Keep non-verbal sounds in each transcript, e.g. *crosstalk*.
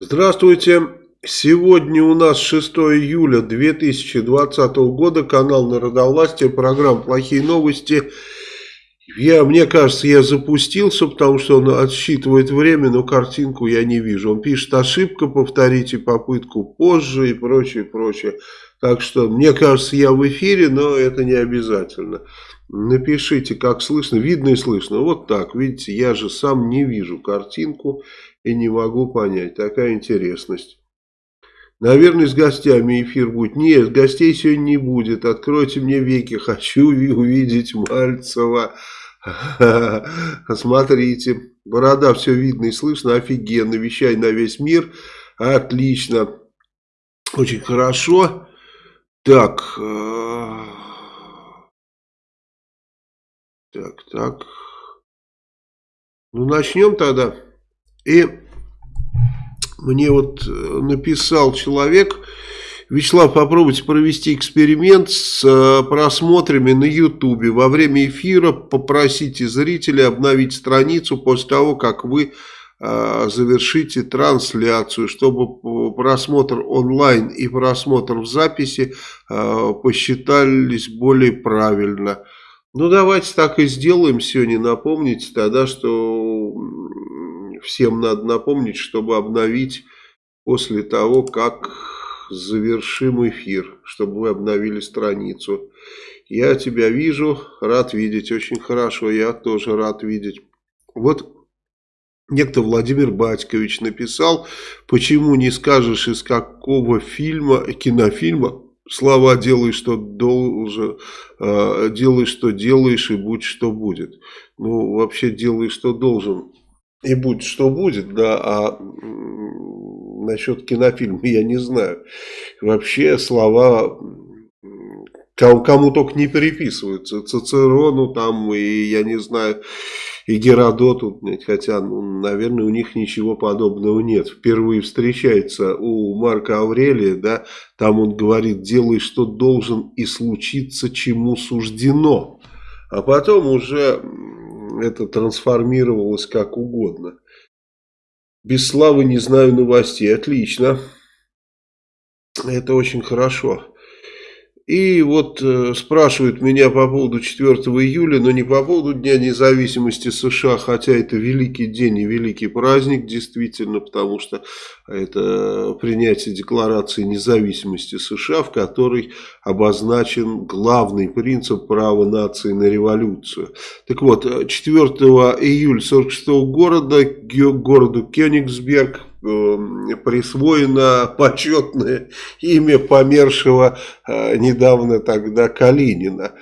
Здравствуйте. Сегодня у нас 6 июля 2020 года. Канал Народовластия. Программа «Плохие новости». Я, мне кажется, я запустился, потому что он отсчитывает время, но картинку я не вижу. Он пишет ошибка, повторите попытку позже и прочее, прочее. Так что, мне кажется, я в эфире, но это не обязательно. Напишите, как слышно, видно и слышно. Вот так, видите, я же сам не вижу картинку и не могу понять. Такая интересность. Наверное, с гостями эфир будет. Нет, гостей сегодня не будет. Откройте мне веки, хочу увидеть Мальцева. Смотрите, борода все видно и слышно, офигенно, вещай на весь мир, отлично, очень хорошо. Так, э, так, так, ну начнем тогда. И мне вот э, написал человек, Вячеслав, попробуйте провести эксперимент с э, просмотрами на ютубе. Во время эфира попросите зрителей обновить страницу после того, как вы э, завершите трансляцию, чтобы просмотр онлайн и просмотр в записи посчитались более правильно. Ну, давайте так и сделаем сегодня. Напомните тогда, что всем надо напомнить, чтобы обновить после того, как завершим эфир, чтобы вы обновили страницу. Я тебя вижу, рад видеть, очень хорошо, я тоже рад видеть. Вот некто Владимир Батькович написал, почему не скажешь из какого фильма, кинофильма, слова делай, что должен, э, делай, что делаешь и будь, что будет. Ну, вообще делай, что должен и будь, что будет, да, а насчет кинофильма я не знаю. Вообще слова кому, кому только не переписываются. Цицерону там и я не знаю, и Геродоту, хотя, ну, наверное, у них ничего подобного нет. Впервые встречается у Марка Аврелия, да, там он говорит, делай, что должен и случиться, чему суждено. А потом уже это трансформировалось как угодно. Без славы не знаю новостей. Отлично. Это очень хорошо. И вот э, спрашивают меня по поводу 4 июля, но не по поводу Дня независимости США, хотя это великий день и великий праздник, действительно, потому что это принятие Декларации независимости США, в которой обозначен главный принцип права нации на революцию. Так вот, 4 июля 46 года, городу Кёнигсберг, присвоено почетное имя помершего э, недавно тогда Калинина.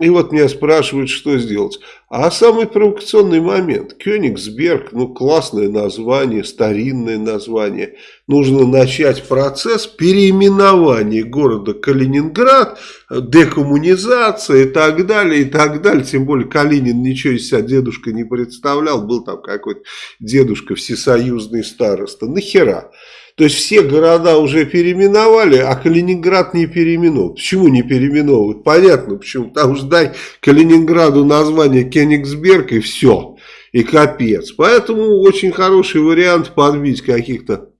И вот меня спрашивают, что сделать. А самый провокационный момент. Кёнигсберг, ну классное название, старинное название. Нужно начать процесс переименования города Калининград, декоммунизация и так далее, и так далее. Тем более Калинин ничего из себя дедушка не представлял. Был там какой-то дедушка всесоюзный староста. Нахера? То есть все города уже переименовали, а Калининград не переименован. Почему не переименовывают? Понятно, почему. Там же дай Калининграду название Кенигсберг и все. И капец. Поэтому очень хороший вариант подбить каких-то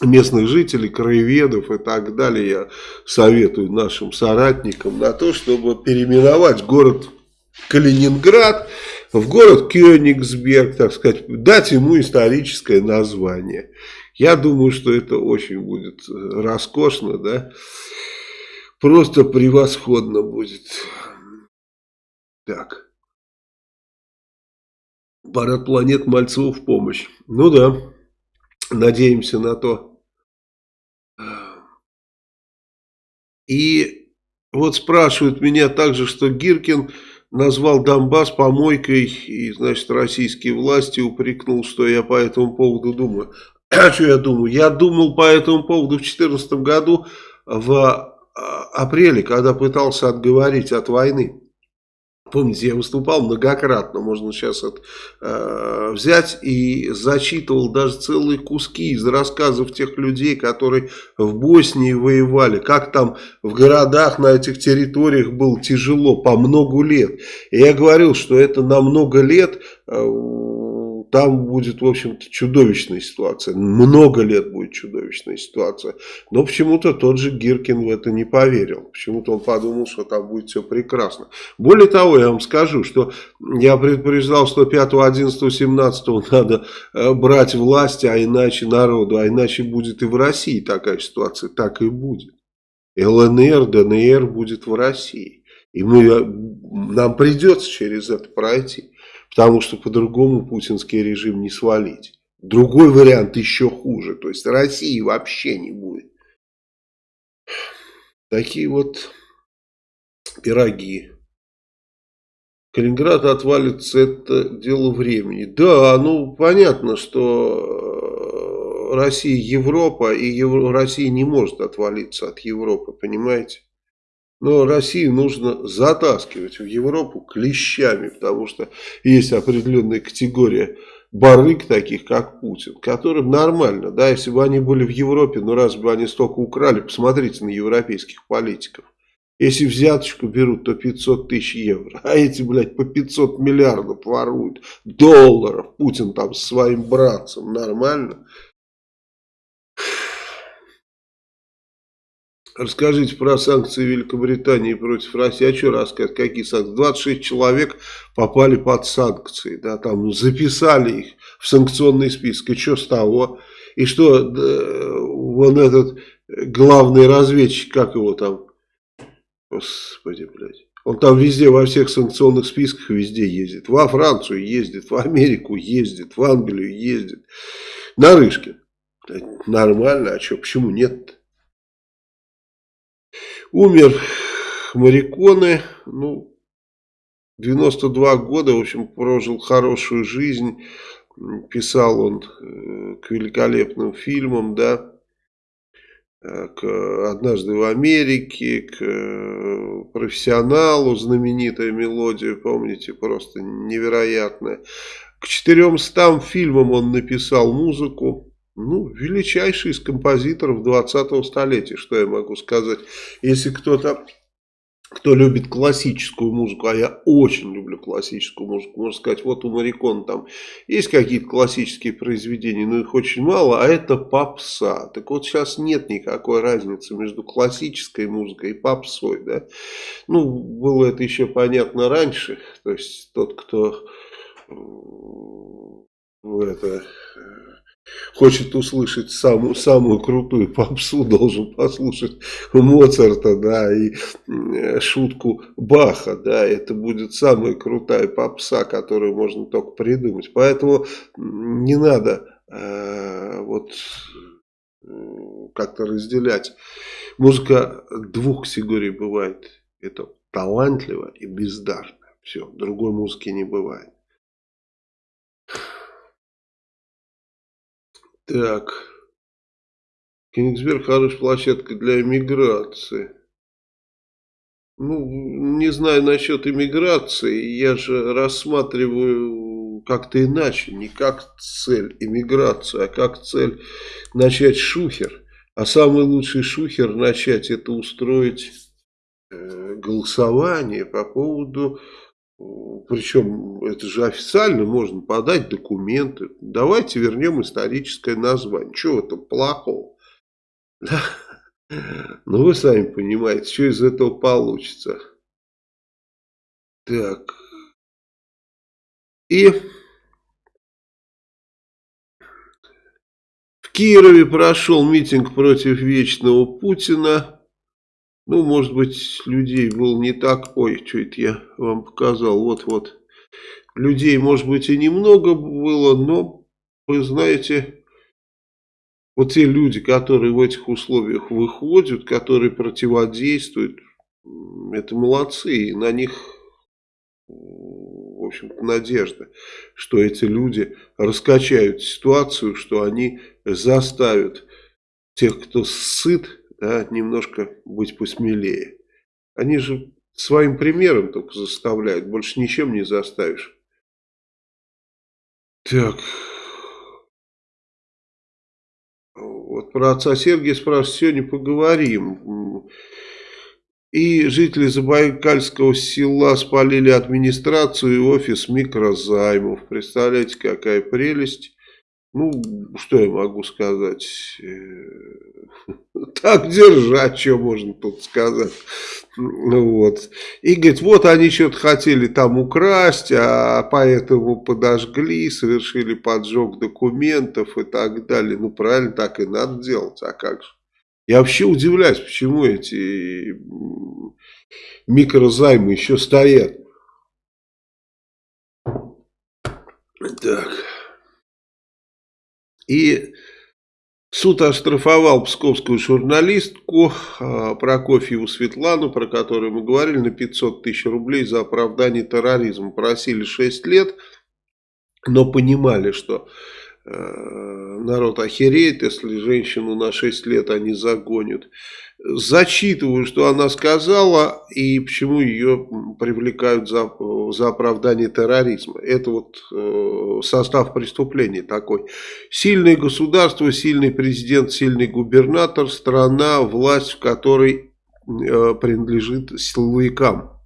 местных жителей, краеведов и так далее. Я советую нашим соратникам на то, чтобы переименовать город Калининград в город Кёнигсберг, так сказать, дать ему историческое название. Я думаю, что это очень будет э, роскошно, да. Просто превосходно будет. Так. Парад планет Мальцеву в помощь. Ну да, надеемся на то. И вот спрашивают меня также, что Гиркин назвал Донбасс помойкой, и, значит, российские власти упрекнул, что я по этому поводу думаю. А *clears throat* что я думаю? Я думал по этому поводу в 2014 году в а, апреле, когда пытался отговорить от войны. Помните, я выступал многократно, можно сейчас это э, взять и зачитывал даже целые куски из рассказов тех людей, которые в Боснии воевали, как там в городах на этих территориях было тяжело по много лет. И я говорил, что это на много лет... Э, там будет, в общем-то, чудовищная ситуация. Много лет будет чудовищная ситуация. Но почему-то тот же Гиркин в это не поверил. Почему-то он подумал, что там будет все прекрасно. Более того, я вам скажу, что я предупреждал, что 5, 11, 17 надо э, брать власть, а иначе народу, а иначе будет и в России такая ситуация. Так и будет. ЛНР, ДНР будет в России. И мы, э, нам придется через это пройти. Потому что по-другому путинский режим не свалить. Другой вариант еще хуже. То есть России вообще не будет. Такие вот пироги. Калининград отвалится, это дело времени. Да, ну понятно, что Россия Европа, и Евро... Россия не может отвалиться от Европы, понимаете? Но Россию нужно затаскивать в Европу клещами, потому что есть определенная категория барыг таких, как Путин, которым нормально, да, если бы они были в Европе, ну раз бы они столько украли, посмотрите на европейских политиков. Если взяточку берут, то 500 тысяч евро, а эти, блядь, по 500 миллиардов воруют, долларов, Путин там с своим братцем, нормально? Расскажите про санкции Великобритании против России. А что рассказать? Какие санкции? 26 человек попали под санкции. Да, там записали их в санкционный список. И что с того? И что да, вон этот главный разведчик, как его там? Господи, блядь. Он там везде, во всех санкционных списках везде ездит. Во Францию ездит, в Америку ездит, в Англию ездит. Нарышкин. Нормально, а что, почему нет-то? Умер Мариконы, ну, 92 года, в общем, прожил хорошую жизнь. Писал он э, к великолепным фильмам, да, э, к «Однажды в Америке», к э, «Профессионалу», знаменитая мелодия, помните, просто невероятная. К 400 фильмам он написал музыку ну, величайший из композиторов 20-го столетия, что я могу сказать. Если кто-то, кто любит классическую музыку, а я очень люблю классическую музыку, можно сказать, вот у Марикона там есть какие-то классические произведения, но их очень мало, а это попса. Так вот сейчас нет никакой разницы между классической музыкой и попсой, да. Ну, было это еще понятно раньше, то есть тот, кто это хочет услышать самую, самую крутую попсу, *laughs* должен послушать Моцарта, да, и э, шутку Баха, да, это будет самая крутая попса, которую можно только придумать. Поэтому не надо э, вот как-то разделять. Музыка двух категорий бывает. Это талантливо и бездарно. Все, другой музыки не бывает. Так. Кенигсберг хорошая площадка для иммиграции. Ну, не знаю насчет иммиграции. Я же рассматриваю как-то иначе. Не как цель иммиграцию, а как цель начать шухер. А самый лучший шухер начать это устроить э, голосование по поводу причем это же официально можно подать документы. Давайте вернем историческое название. Чего этом плохого? Да? Ну вы сами понимаете, что из этого получится. Так. И в Кирове прошел митинг против вечного Путина. Ну, может быть, людей было не так... Ой, что это я вам показал? Вот-вот. Людей, может быть, и немного было, но, вы знаете, вот те люди, которые в этих условиях выходят, которые противодействуют, это молодцы, и на них, в общем-то, надежда, что эти люди раскачают ситуацию, что они заставят тех, кто сыт, да, немножко быть посмелее. Они же своим примером только заставляют, больше ничем не заставишь. Так. Вот про отца Сергия спрашивают, сегодня поговорим. И жители Забайкальского села спалили администрацию и офис микрозаймов. Представляете, какая прелесть. Ну, что я могу сказать? Э, *laughs* так держать, что можно тут сказать. Ну вот. И говорит, вот они что-то хотели там украсть, а поэтому подожгли, совершили поджог документов и так далее. Ну, правильно, так и надо делать, а как же? Я вообще удивляюсь, почему эти микрозаймы еще стоят. Так. И суд оштрафовал псковскую журналистку а, Прокофьеву Светлану, про которую мы говорили, на 500 тысяч рублей за оправдание терроризма. Просили 6 лет, но понимали, что э, народ охереет, если женщину на 6 лет они загонят зачитываю, что она сказала и почему ее привлекают за, за оправдание терроризма. Это вот э, состав преступления такой. Сильное государство, сильный президент, сильный губернатор, страна, власть, в которой э, принадлежит силовикам.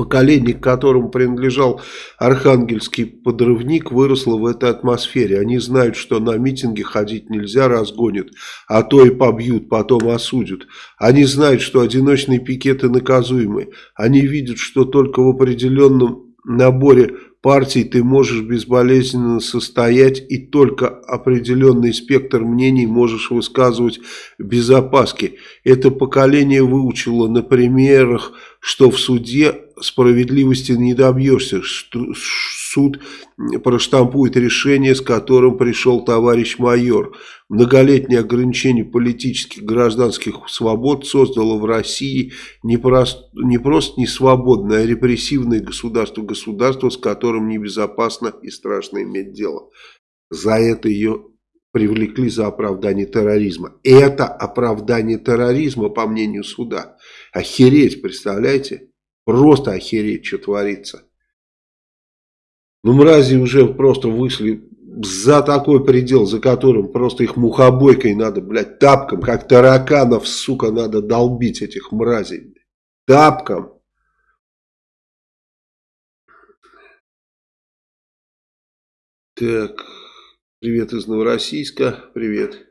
Поколение, к которому принадлежал архангельский подрывник, выросло в этой атмосфере. Они знают, что на митинги ходить нельзя, разгонят, а то и побьют, потом осудят. Они знают, что одиночные пикеты наказуемы. Они видят, что только в определенном наборе партий ты можешь безболезненно состоять и только определенный спектр мнений можешь высказывать без опаски. Это поколение выучило на примерах, что в суде справедливости не добьешься. Суд проштампует решение, с которым пришел товарищ майор. Многолетнее ограничение политических гражданских свобод создало в России не, прост, не просто не свободное, а репрессивное государство. Государство, с которым небезопасно и страшно иметь дело. За это ее привлекли за оправдание терроризма. Это оправдание терроризма, по мнению суда. Охереть, представляете? Просто охереть, что творится. Ну, мрази уже просто вышли за такой предел, за которым просто их мухобойкой надо, блядь, тапком, как тараканов, сука, надо долбить этих мразей. Тапком. Так, привет из Новороссийска, привет.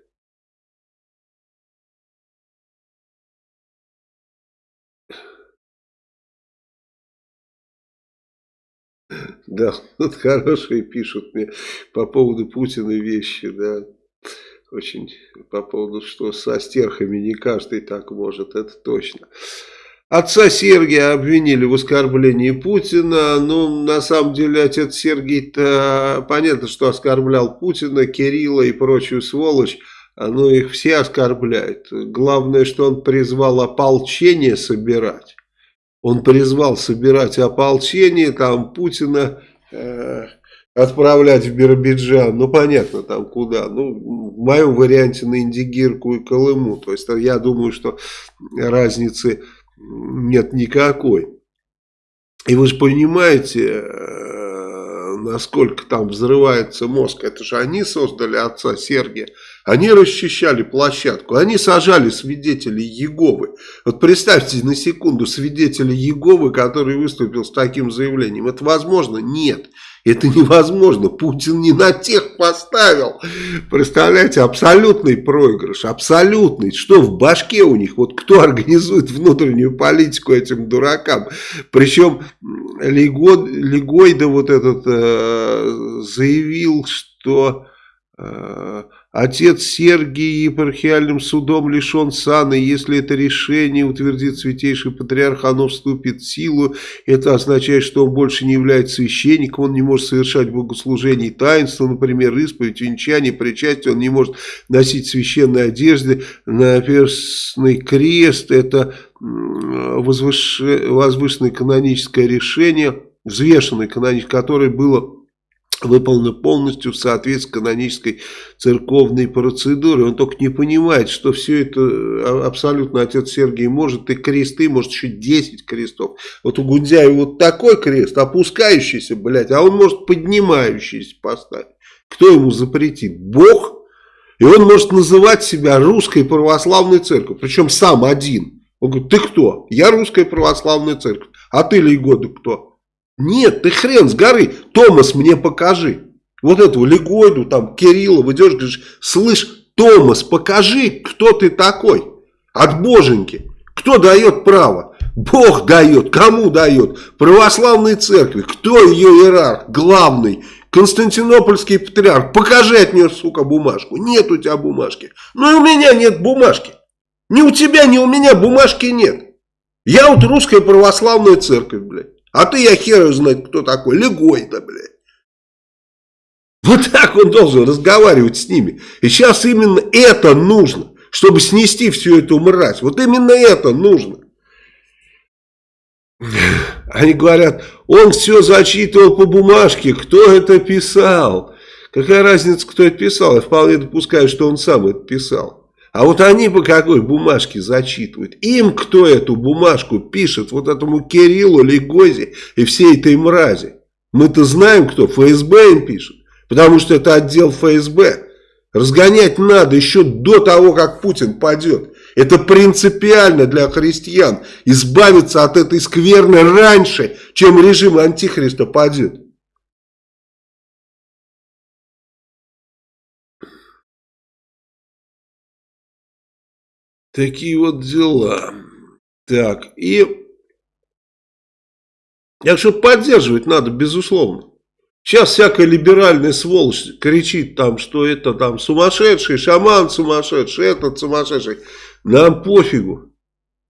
Да, вот хорошие пишут мне по поводу Путина вещи, да. Очень по поводу, что со стерхами не каждый так может, это точно. Отца Сергия обвинили в оскорблении Путина. Ну, на самом деле, отец Сергий-то понятно, что оскорблял Путина, Кирилла и прочую сволочь. Но их все оскорбляют. Главное, что он призвал ополчение собирать. Он призвал собирать ополчение, там Путина э, отправлять в Биробиджан, ну понятно там куда, ну в моем варианте на Индигирку и Колыму, то есть я думаю, что разницы нет никакой. И вы же понимаете, э, насколько там взрывается мозг, это же они создали отца Сергия, они расчищали площадку, они сажали свидетелей Еговы. Вот представьте на секунду свидетеля Еговы, который выступил с таким заявлением. Это возможно? Нет. Это невозможно. Путин не на тех поставил. Представляете, абсолютный проигрыш. Абсолютный. Что в башке у них? Вот кто организует внутреннюю политику этим дуракам? Причем Легойда вот этот э, заявил, что... Э, Отец Сергий епархиальным судом лишен сана, если это решение утвердит святейший патриарх, оно вступит в силу. Это означает, что он больше не является священником, он не может совершать богослужение и таинства, например, исповедь, венчание, причастие, он не может носить священные одежды, наперстный крест, это возвышенное каноническое решение, взвешенное каноническое, которое было выполнено полностью в соответствии с канонической церковной процедурой. Он только не понимает, что все это а, абсолютно отец Сергий может, и кресты, может еще 10 крестов. Вот у Гундяева вот такой крест, опускающийся, блядь, а он может поднимающийся поставить. Кто ему запретит? Бог? И он может называть себя русской православной церковью, причем сам один. Он говорит, ты кто? Я русская православная церковь. А ты, Лейгода, кто? Нет, ты хрен с горы. Томас мне покажи. Вот этого Легойду, там, Кирилла, идешь, говоришь, слышь, Томас, покажи, кто ты такой. От боженьки. Кто дает право? Бог дает. Кому дает? Православной церкви. Кто ее иерарх? Главный. Константинопольский патриарх. Покажи от нее, сука, бумажку. Нет у тебя бумажки. Ну и у меня нет бумажки. Ни у тебя, ни у меня бумажки нет. Я вот русская православная церковь, блядь. А ты, я хер знать, кто такой. Легой-то, блядь. Вот так он должен разговаривать с ними. И сейчас именно это нужно, чтобы снести всю эту мразь. Вот именно это нужно. Они говорят, он все зачитывал по бумажке, кто это писал. Какая разница, кто это писал? Я вполне допускаю, что он сам это писал. А вот они по какой бумажке зачитывают? Им кто эту бумажку пишет? Вот этому Кириллу, Легозе и всей этой мрази. Мы-то знаем, кто ФСБ им пишет. Потому что это отдел ФСБ. Разгонять надо еще до того, как Путин падет. Это принципиально для христиан. Избавиться от этой скверны раньше, чем режим антихриста падет. Такие вот дела. Так, и... Так что поддерживать надо, безусловно. Сейчас всякая либеральная сволочь кричит там, что это там сумасшедший, шаман сумасшедший, этот сумасшедший. Нам пофигу,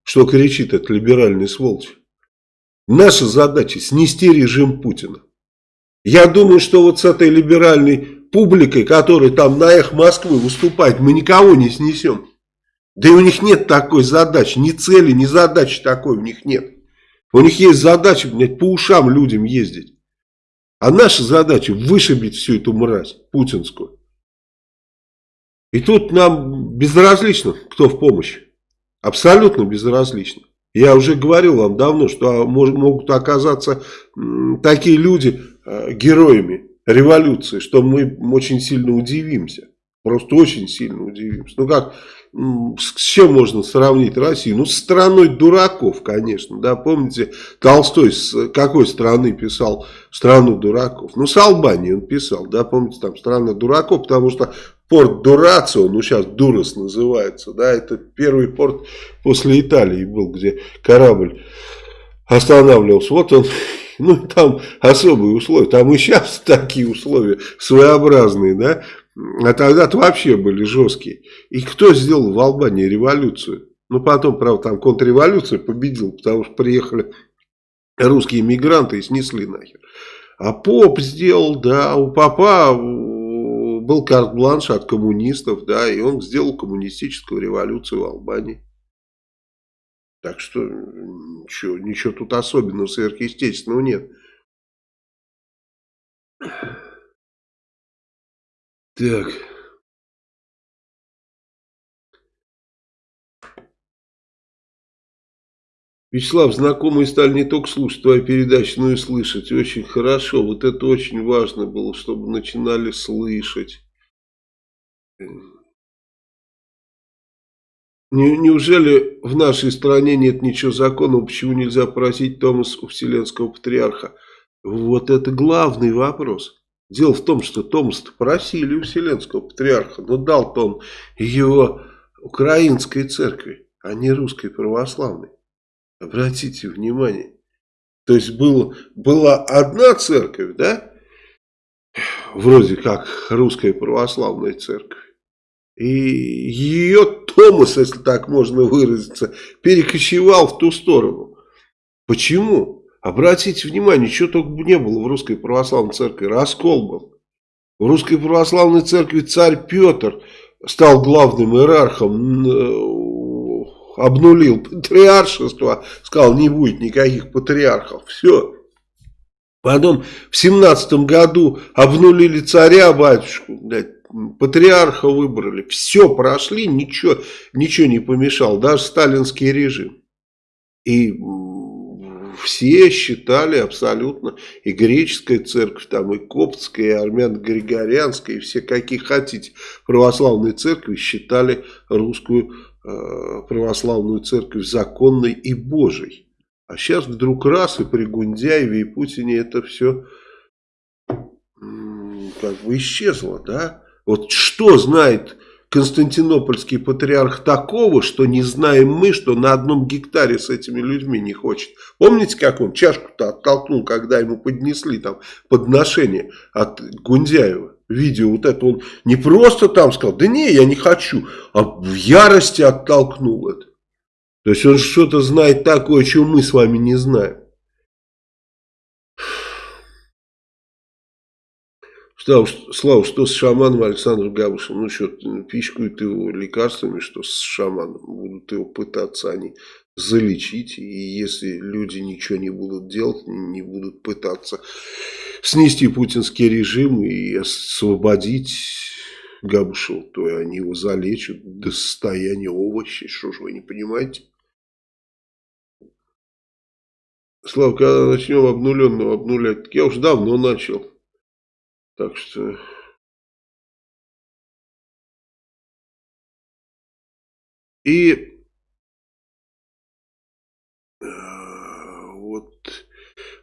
что кричит эта либеральная сволочь. Наша задача снести режим Путина. Я думаю, что вот с этой либеральной публикой, которая там на их Москвы выступает, мы никого не снесем. Да и у них нет такой задачи, ни цели, ни задачи такой у них нет. У них есть задача, блядь, по ушам людям ездить. А наша задача вышибить всю эту мразь путинскую. И тут нам безразлично, кто в помощь. Абсолютно безразлично. Я уже говорил вам давно, что могут оказаться такие люди э, героями революции, что мы очень сильно удивимся. Просто очень сильно удивимся. Ну как, с чем можно сравнить Россию? Ну, с страной дураков, конечно. Да, помните, Толстой с какой страны писал страну дураков? Ну, с Албании он писал, да, помните, там страна дураков, потому что порт Дурацио, ну, сейчас Дурас называется, да, это первый порт после Италии был, где корабль останавливался. Вот он ну, там особые условия, там и сейчас *laughs* такие условия своеобразные, да, а тогда-то вообще были жесткие. И кто сделал в Албании революцию? Ну, потом, правда, там контрреволюция победил, потому что приехали русские мигранты и снесли нахер. А поп сделал, да, у папа был карт-бланш от коммунистов, да, и он сделал коммунистическую революцию в Албании. Так что ничего, ничего тут особенного, сверхъестественного нет. Так. Вячеслав, знакомые стали не только слушать твою передачу, но и слышать. Очень хорошо. Вот это очень важно было, чтобы начинали слышать. Неужели в нашей стране нет ничего законного, почему нельзя просить Томас у Вселенского Патриарха? Вот это главный вопрос. Дело в том, что Томас просили у Вселенского патриарха, но дал-то он его украинской церкви, а не русской православной. Обратите внимание. То есть было, была одна церковь, да, вроде как русская православная церковь. И ее Томас, если так можно выразиться, перекочевал в ту сторону. Почему? Обратите внимание, что только не было в Русской Православной Церкви. Раскол был. В Русской Православной Церкви царь Петр стал главным иерархом, э, обнулил патриаршество, сказал, не будет никаких патриархов. Все. Потом в семнадцатом году обнулили царя, батюшку, блядь, патриарха выбрали. Все прошли, ничего, ничего не помешал, даже сталинский режим. И все считали абсолютно, и греческая церковь, там, и коптская, и армяно-григорианская, и все какие хотите православные церкви считали русскую э, православную церковь законной и божей. А сейчас вдруг раз и при Гундяеве и Путине это все как бы исчезло, да? Вот что знает Константинопольский патриарх такого, что не знаем мы, что на одном гектаре с этими людьми не хочет. Помните, как он чашку-то оттолкнул, когда ему поднесли там подношение от Гундяева? Видео вот это он не просто там сказал, да не, я не хочу, а в ярости оттолкнул это. То есть он что-то знает такое, чего мы с вами не знаем. Слава, что с шаманом Александром Габушем? Ну что, пичкают его лекарствами, что с шаманом. Будут его пытаться они залечить. И если люди ничего не будут делать, не будут пытаться снести путинский режим и освободить Габушева, то они его залечат до состояния овощей. Что же вы не понимаете? Слава, когда начнем обнуленного обнулять? Я уже давно начал. Так что... И э, вот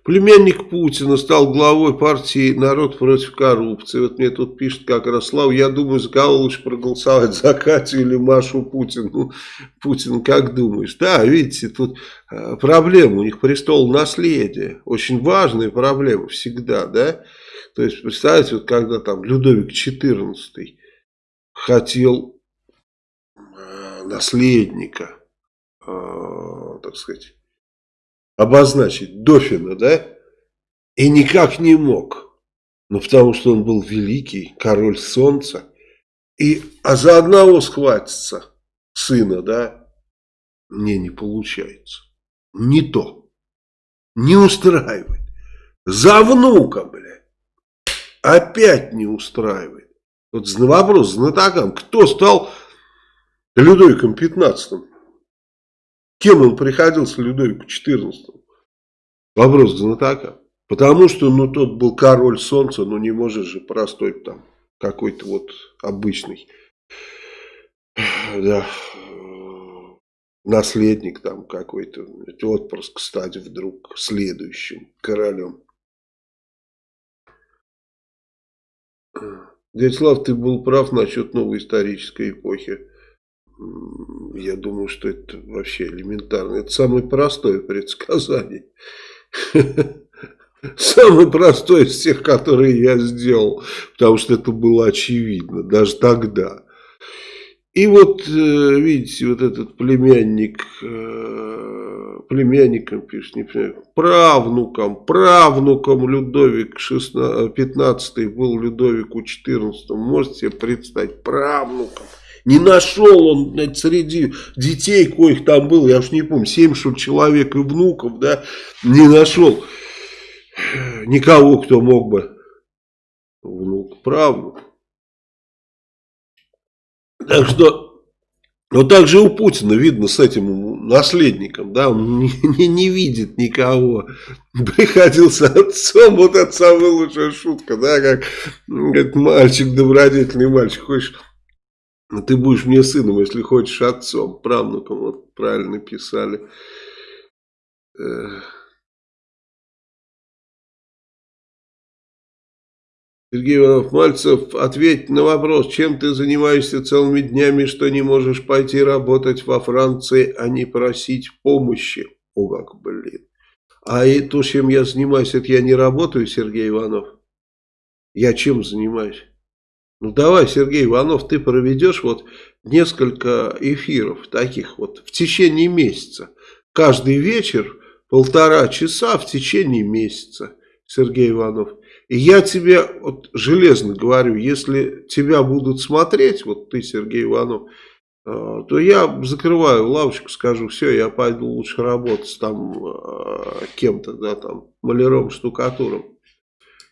племянник Путина стал главой партии «Народ против коррупции». Вот мне тут пишет как раз Слава, я думаю, за кого лучше проголосовать, за Катю или Машу Путину. Ну, Путин, как думаешь? Да, видите, тут э, проблема, у них престол наследия, очень важная проблема всегда, да. То есть, представьте, вот когда там Людовик XIV хотел э, наследника, э, так сказать, обозначить Дофина, да, и никак не мог, ну, потому что он был великий, король солнца, и, а за одного схватиться сына, да, мне не получается, не то, не устраивает, за внука, блядь опять не устраивает. Вот вопрос знатокам, кто стал Людовиком 15 Кем он приходился Людовику 14 Вопрос к знатокам. Потому что, ну, тот был король солнца, ну, не может же простой там какой-то вот обычный, да, наследник там какой-то, отпрыск стать вдруг следующим королем. Дядя Слав, ты был прав насчет новой исторической эпохи. Я думаю, что это вообще элементарно. Это самое простое предсказание. Самое простое из всех, которые я сделал. Потому что это было очевидно, даже тогда. И вот, э, видите, вот этот племянник, э, племянником пишет, не племянником, правнуком, правнуком Людовик 16, 15 был Людовику 14, можете себе представить, правнуком. Не нашел он знаете, среди детей, коих там было, я уж не помню, 7 что человек и внуков, да, не нашел никого, кто мог бы внук, правнук. Так что, вот так же у Путина видно с этим наследником, да, он не, не, не видит никого. Приходился отцом, вот это самая лучшая шутка, да, как, как мальчик, добродетельный мальчик, хочешь, ты будешь мне сыном, если хочешь отцом, правнуком, вот правильно писали. Сергей Иванов-Мальцев, ответь на вопрос, чем ты занимаешься целыми днями, что не можешь пойти работать во Франции, а не просить помощи? О, как, блин. А и то, чем я занимаюсь, это я не работаю, Сергей Иванов. Я чем занимаюсь? Ну давай, Сергей Иванов, ты проведешь вот несколько эфиров таких вот в течение месяца. Каждый вечер полтора часа в течение месяца, Сергей Иванов. Я тебе вот железно говорю, если тебя будут смотреть, вот ты, Сергей Иванов, э, то я закрываю лавочку, скажу, все, я пойду лучше работать там э, кем-то, да, там, маляром, штукатуром.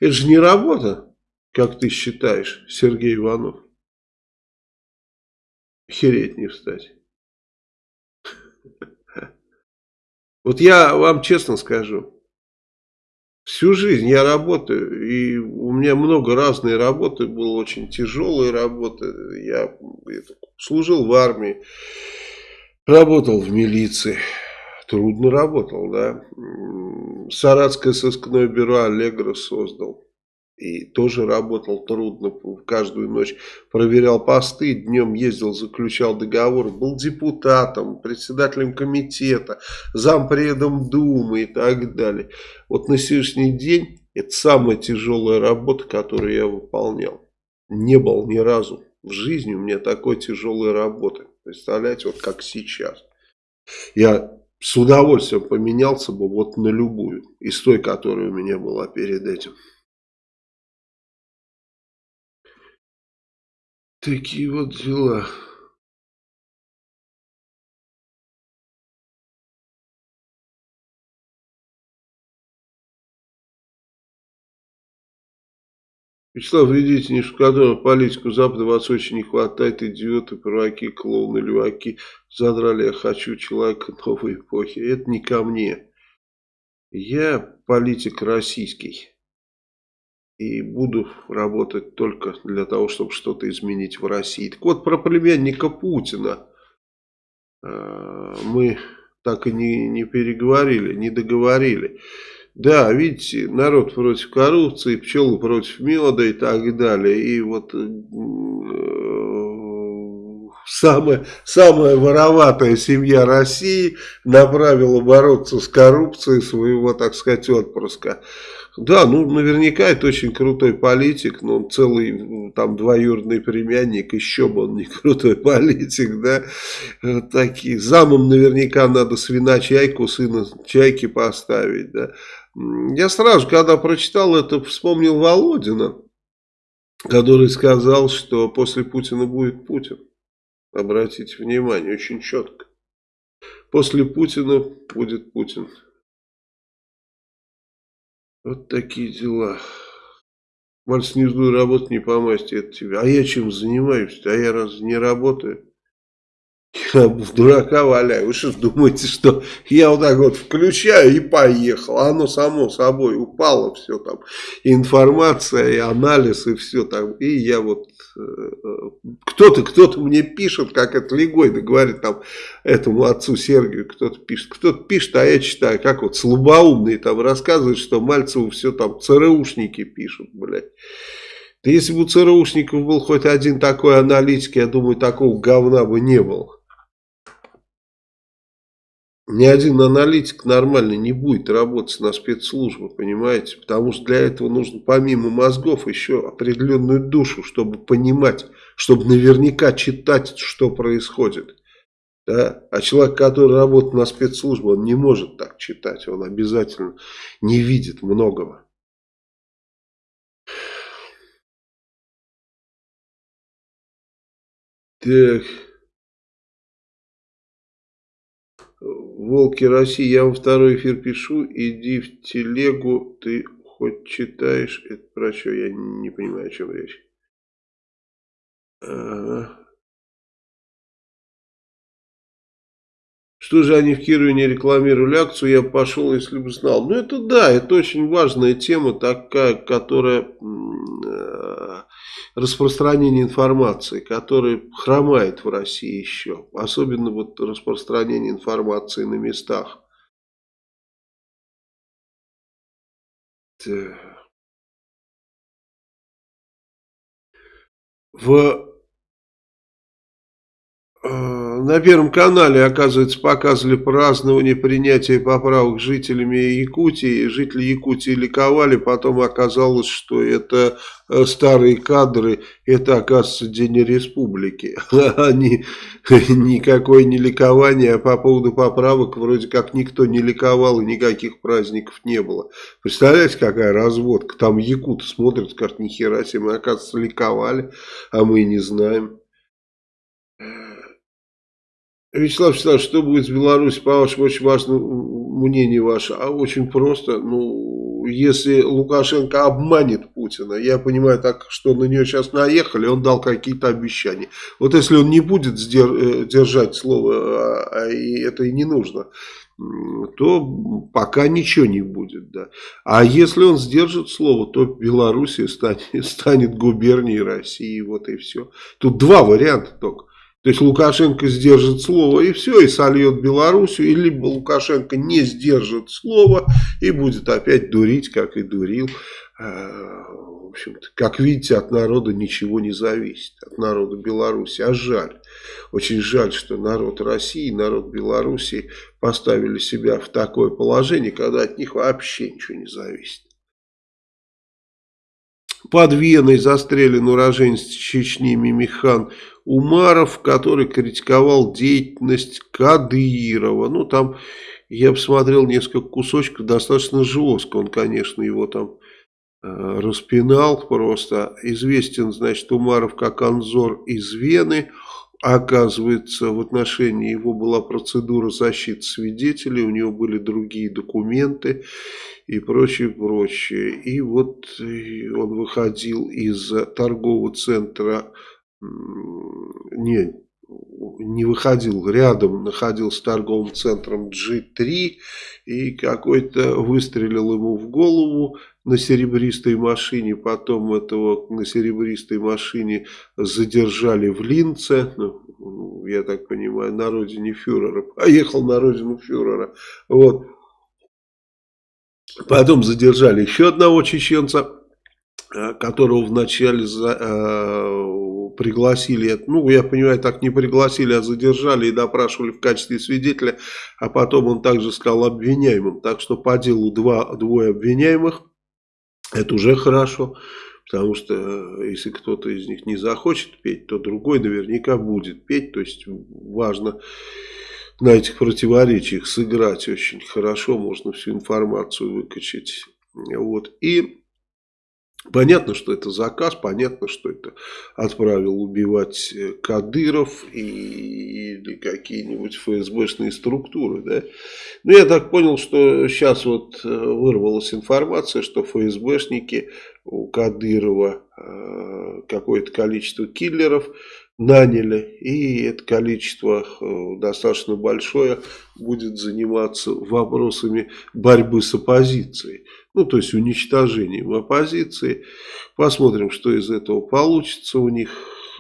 Это же не работа, как ты считаешь, Сергей Иванов. Хереть не встать. *laughs* Вот я вам честно скажу, Всю жизнь я работаю, и у меня много разной работы, было очень тяжелая работа. Я служил в армии, Работал в милиции. Трудно работал, да. Саратское сыскное бюро Аллегро создал. И тоже работал трудно, каждую ночь проверял посты, днем ездил, заключал договор, был депутатом, председателем комитета, зампредом Думы и так далее. Вот на сегодняшний день это самая тяжелая работа, которую я выполнял. Не был ни разу в жизни у меня такой тяжелой работы. Представляете, вот как сейчас. Я с удовольствием поменялся бы вот на любую из той, которая у меня была перед этим. Такие вот дела. Вячеслав, ведите не шоколадную политику Запада вас очень не хватает. Идиоты, провоки, клоуны, леваки. Задрали, я хочу человека новой эпохи. Это не ко мне. Я политик российский и буду работать только для того, чтобы что-то изменить в России. Так вот, про племянника Путина э, мы так и не, не переговорили, не договорили. Да, видите, народ против коррупции, пчелы против меда и так далее. И вот э, самая, самая вороватая семья России направила бороться с коррупцией своего, так сказать, отпрыска. Да, ну наверняка это очень крутой политик, но он целый там двоюродный племянник, еще бы он не *laughs* крутой политик, да. Вот такие. Замом наверняка надо свина чайку, сына чайки поставить, да. Я сразу, когда прочитал это, вспомнил Володина, который сказал, что после Путина будет Путин. Обратите внимание, очень четко. После Путина будет Путин. Вот такие дела. Мальц не жду работать не по масти, это тебе. А я чем занимаюсь? А я раз не работаю? Я в дурака валяю. Вы что думаете, что я вот так вот включаю и поехал? Оно само собой упало все там. информация, и анализ, и все там. И я вот... Э, кто-то кто-то мне пишет, как это Легойда говорит там этому отцу Сергию, кто-то пишет. Кто-то пишет, а я читаю, как вот слабоумный там рассказывает, что Мальцеву все там ЦРУшники пишут, блядь. Да если бы у ЦРУшников был хоть один такой аналитик, я думаю, такого говна бы не было ни один аналитик нормально не будет работать на спецслужбы, понимаете? Потому что для этого нужно помимо мозгов еще определенную душу, чтобы понимать, чтобы наверняка читать, что происходит. Да? А человек, который работает на спецслужбе, он не может так читать, он обязательно не видит многого. Так... Волки России, я вам второй эфир пишу, иди в телегу, ты хоть читаешь, это про что, я не понимаю, о чем речь. Ага. Что же они в Кирове не рекламировали акцию, я пошел, если бы знал. Ну это да, это очень важная тема такая, которая э, распространение информации, которая хромает в России еще. Особенно вот распространение информации на местах. В на Первом канале, оказывается, показывали празднование принятия поправок жителями Якутии. Жители Якутии ликовали, потом оказалось, что это э, старые кадры, это, оказывается, День Республики. *laughs* Они *laughs* никакое не ликование, а по поводу поправок вроде как никто не ликовал и никаких праздников не было. Представляете, какая разводка? Там якуты смотрят, скажут, нихера себе, мы, оказывается, ликовали, а мы не знаем. Вячеслав Вячеславович, что будет с Беларусью, по вашему очень важному мнению ваше? А очень просто, ну, если Лукашенко обманет Путина, я понимаю так, что на нее сейчас наехали, он дал какие-то обещания. Вот если он не будет э, держать слово, а, а это и не нужно, то пока ничего не будет. Да. А если он сдержит слово, то Белоруссия станет, станет губернией России, вот и все. Тут два варианта только. То есть Лукашенко сдержит слово и все, и сольет Белоруссию, или Лукашенко не сдержит слово и будет опять дурить, как и дурил. А, в общем-то, как видите, от народа ничего не зависит, от народа Беларуси. А жаль, очень жаль, что народ России, народ Беларуси поставили себя в такое положение, когда от них вообще ничего не зависит. Под Веной застрелен уроженец Чечни Мимихан Умаров, который критиковал деятельность Кадырова. Ну, там я посмотрел несколько кусочков, достаточно жестко. Он, конечно, его там э, распинал просто. Известен, значит, Умаров как Анзор из Вены. Оказывается, в отношении его была процедура защиты свидетелей, у него были другие документы и прочее, прочее. И вот он выходил из торгового центра не, не выходил, рядом находился торговым центром G3 и какой-то выстрелил ему в голову на серебристой машине, потом этого на серебристой машине задержали в Линце, ну, я так понимаю, на родине фюрера, *laughs* поехал на родину фюрера, вот. Потом задержали еще одного чеченца, э, которого вначале за, э, пригласили, ну, я понимаю, так не пригласили, а задержали и допрашивали в качестве свидетеля, а потом он также стал обвиняемым. Так что по делу два, двое обвиняемых, это уже хорошо, потому что э, если кто-то из них не захочет петь, то другой наверняка будет петь, то есть важно на этих противоречиях сыграть очень хорошо, можно всю информацию выкачать. Вот. И Понятно, что это заказ, понятно, что это отправил убивать э, Кадыров и, или какие-нибудь ФСБшные структуры. Да? Но я так понял, что сейчас вот э, вырвалась информация, что ФСБшники у Кадырова э, какое-то количество киллеров наняли, и это количество достаточно большое будет заниматься вопросами борьбы с оппозицией ну, то есть уничтожением оппозиции. Посмотрим, что из этого получится у них,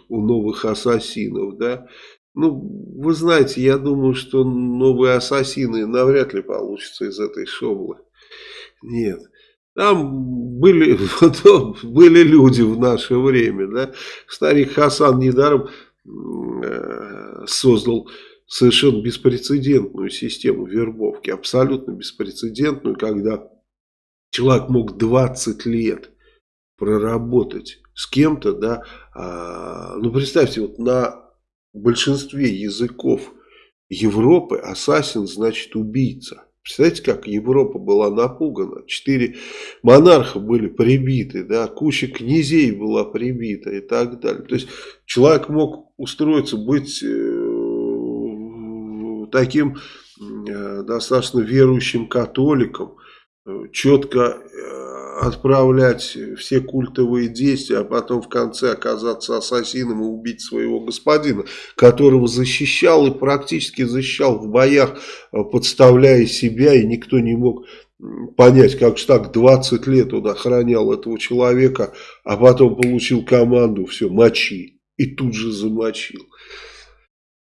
у новых ассасинов, да. Ну, вы знаете, я думаю, что новые ассасины навряд ли получится из этой шоблы. Нет. Там были, *laughs* были люди в наше время, да. Старик Хасан недаром э, создал совершенно беспрецедентную систему вербовки, абсолютно беспрецедентную, когда Человек мог 20 лет проработать с кем-то, да, а, ну представьте, вот на большинстве языков Европы ассасин значит убийца. Представляете, как Европа была напугана. Четыре монарха были прибиты, да, куча князей была прибита и так далее. То есть человек мог устроиться, быть э, таким э, достаточно верующим католиком, четко э, отправлять все культовые действия, а потом в конце оказаться ассасином и убить своего господина, которого защищал и практически защищал в боях, э, подставляя себя, и никто не мог понять, как же так 20 лет он охранял этого человека, а потом получил команду, все, мочи, и тут же замочил.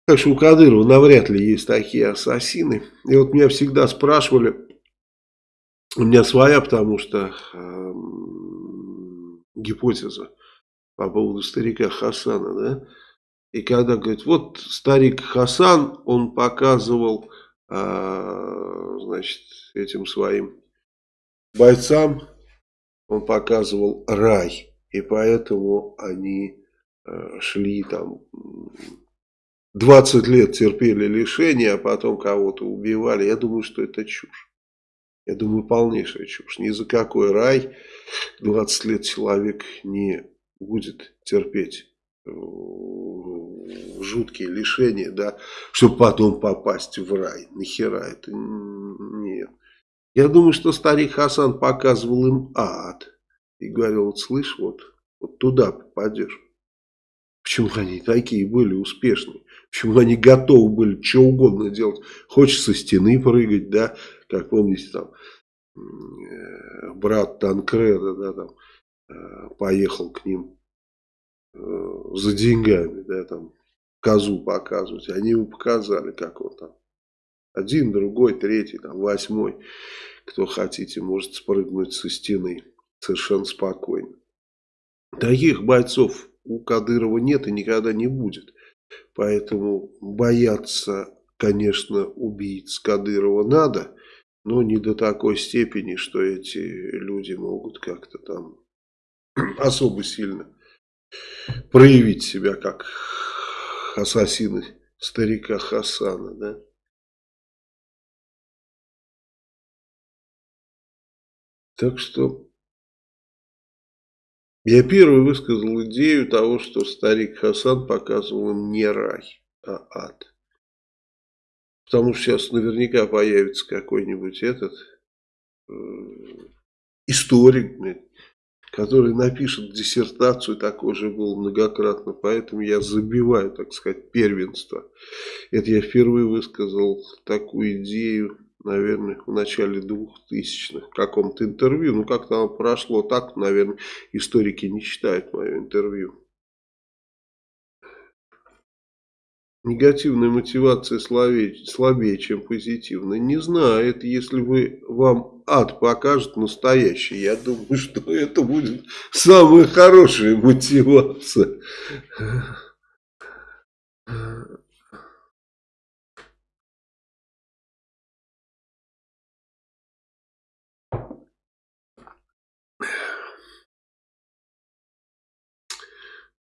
Так что у Кадырова навряд ли есть такие ассасины. И вот меня всегда спрашивали, у меня своя, потому что э, гипотеза по поводу старика Хасана, да, и когда говорит, вот старик Хасан, он показывал, э, значит, этим своим бойцам, он показывал рай, и поэтому они э, шли там 20 лет терпели лишения, а потом кого-то убивали. Я думаю, что это чушь. Я думаю, полнейшая чушь. Ни за какой рай 20 лет человек не будет терпеть э, жуткие лишения, да, чтобы потом попасть в рай. Нахера это? Нет. Я думаю, что старик Хасан показывал им ад. И говорил, вот слышь, вот, вот туда попадешь. Почему они такие были успешные? Почему они готовы были что угодно делать? Хочешь со стены прыгать, да, как помните, там, брат Танкреда, да, там, э, поехал к ним э, за деньгами, да, там, козу показывать. Они ему показали, как он там. Один, другой, третий, там, восьмой. Кто хотите, может спрыгнуть со стены совершенно спокойно. Таких бойцов у Кадырова нет и никогда не будет. Поэтому бояться, конечно, убийц Кадырова надо, но не до такой степени, что эти люди могут как-то там *clears throat* особо сильно проявить себя как ассасины старика Хасана, да. Так что я первый высказал идею того, что старик Хасан показывал им не рай, а ад. Потому что сейчас наверняка появится какой-нибудь этот э, историк, который напишет диссертацию, такой же был многократно, поэтому я забиваю, так сказать, первенство. Это я впервые высказал такую идею, наверное, в начале 2000-х, в каком-то интервью, ну как там прошло так, наверное, историки не читают мое интервью. Негативная мотивация слабее, слабее, чем позитивная. Не знаю, это если вы, вам ад покажет настоящий. Я думаю, *laughs* что это будет самая хорошая мотивация.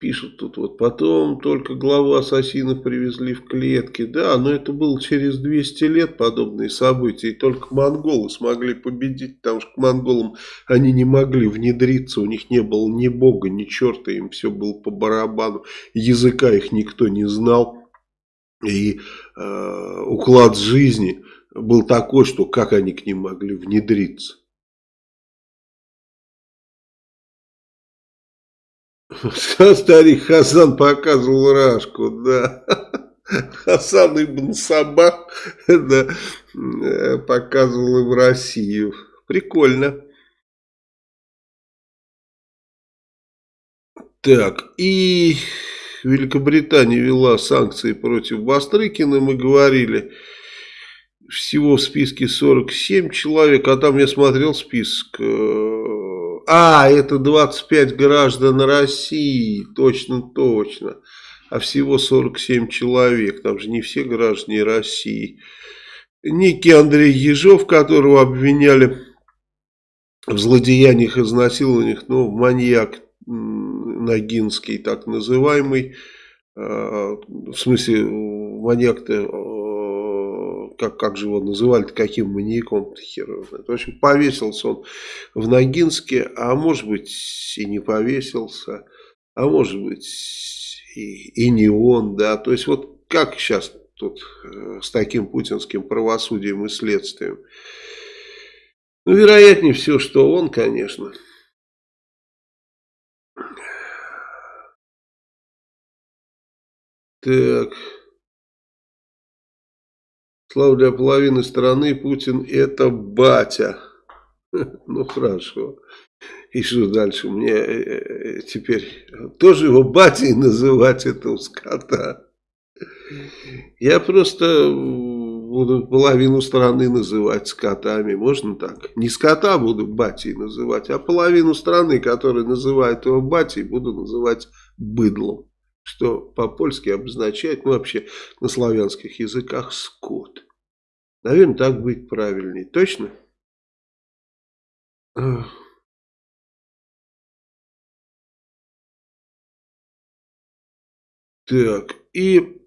Пишут тут вот, потом только главу ассасинов привезли в клетки. Да, но это было через 200 лет подобные события. И только монголы смогли победить, потому что к монголам они не могли внедриться. У них не было ни бога, ни черта, им все было по барабану. Языка их никто не знал. И э, уклад жизни был такой, что как они к ним могли внедриться. Старик Хасан показывал Рашку, да. Хасан Ибн Сабах да, э, показывал им Россию. Прикольно. Так, и Великобритания вела санкции против Бастрыкина, мы говорили. Всего в списке 47 человек, а там я смотрел список э, а, это 25 граждан России, точно, точно. А всего 47 человек, там же не все граждане России. Некий Андрей Ежов, которого обвиняли в злодеяниях, изнасилованиях, ну, маньяк Ногинский, так называемый, а, в смысле, маньяк-то как, как же его называли, каким маньяком хер В общем, повесился он в Ногинске, а может быть и не повесился, а может быть и, и не он, да. То есть вот как сейчас тут э, с таким путинским правосудием и следствием? Ну, вероятнее всего, что он, конечно. Так... Слава для половины страны Путин это батя. *laughs* Ну хорошо. И что дальше? Мне э, э, теперь тоже его батей называть этого скота. Я просто буду половину страны называть скотами. Можно так? Не скота буду батей называть, а половину страны, которая называет его батей, буду называть быдлом что по-польски обозначает, ну вообще на славянских языках, скот. Наверное, так быть правильнее. Точно? Так, и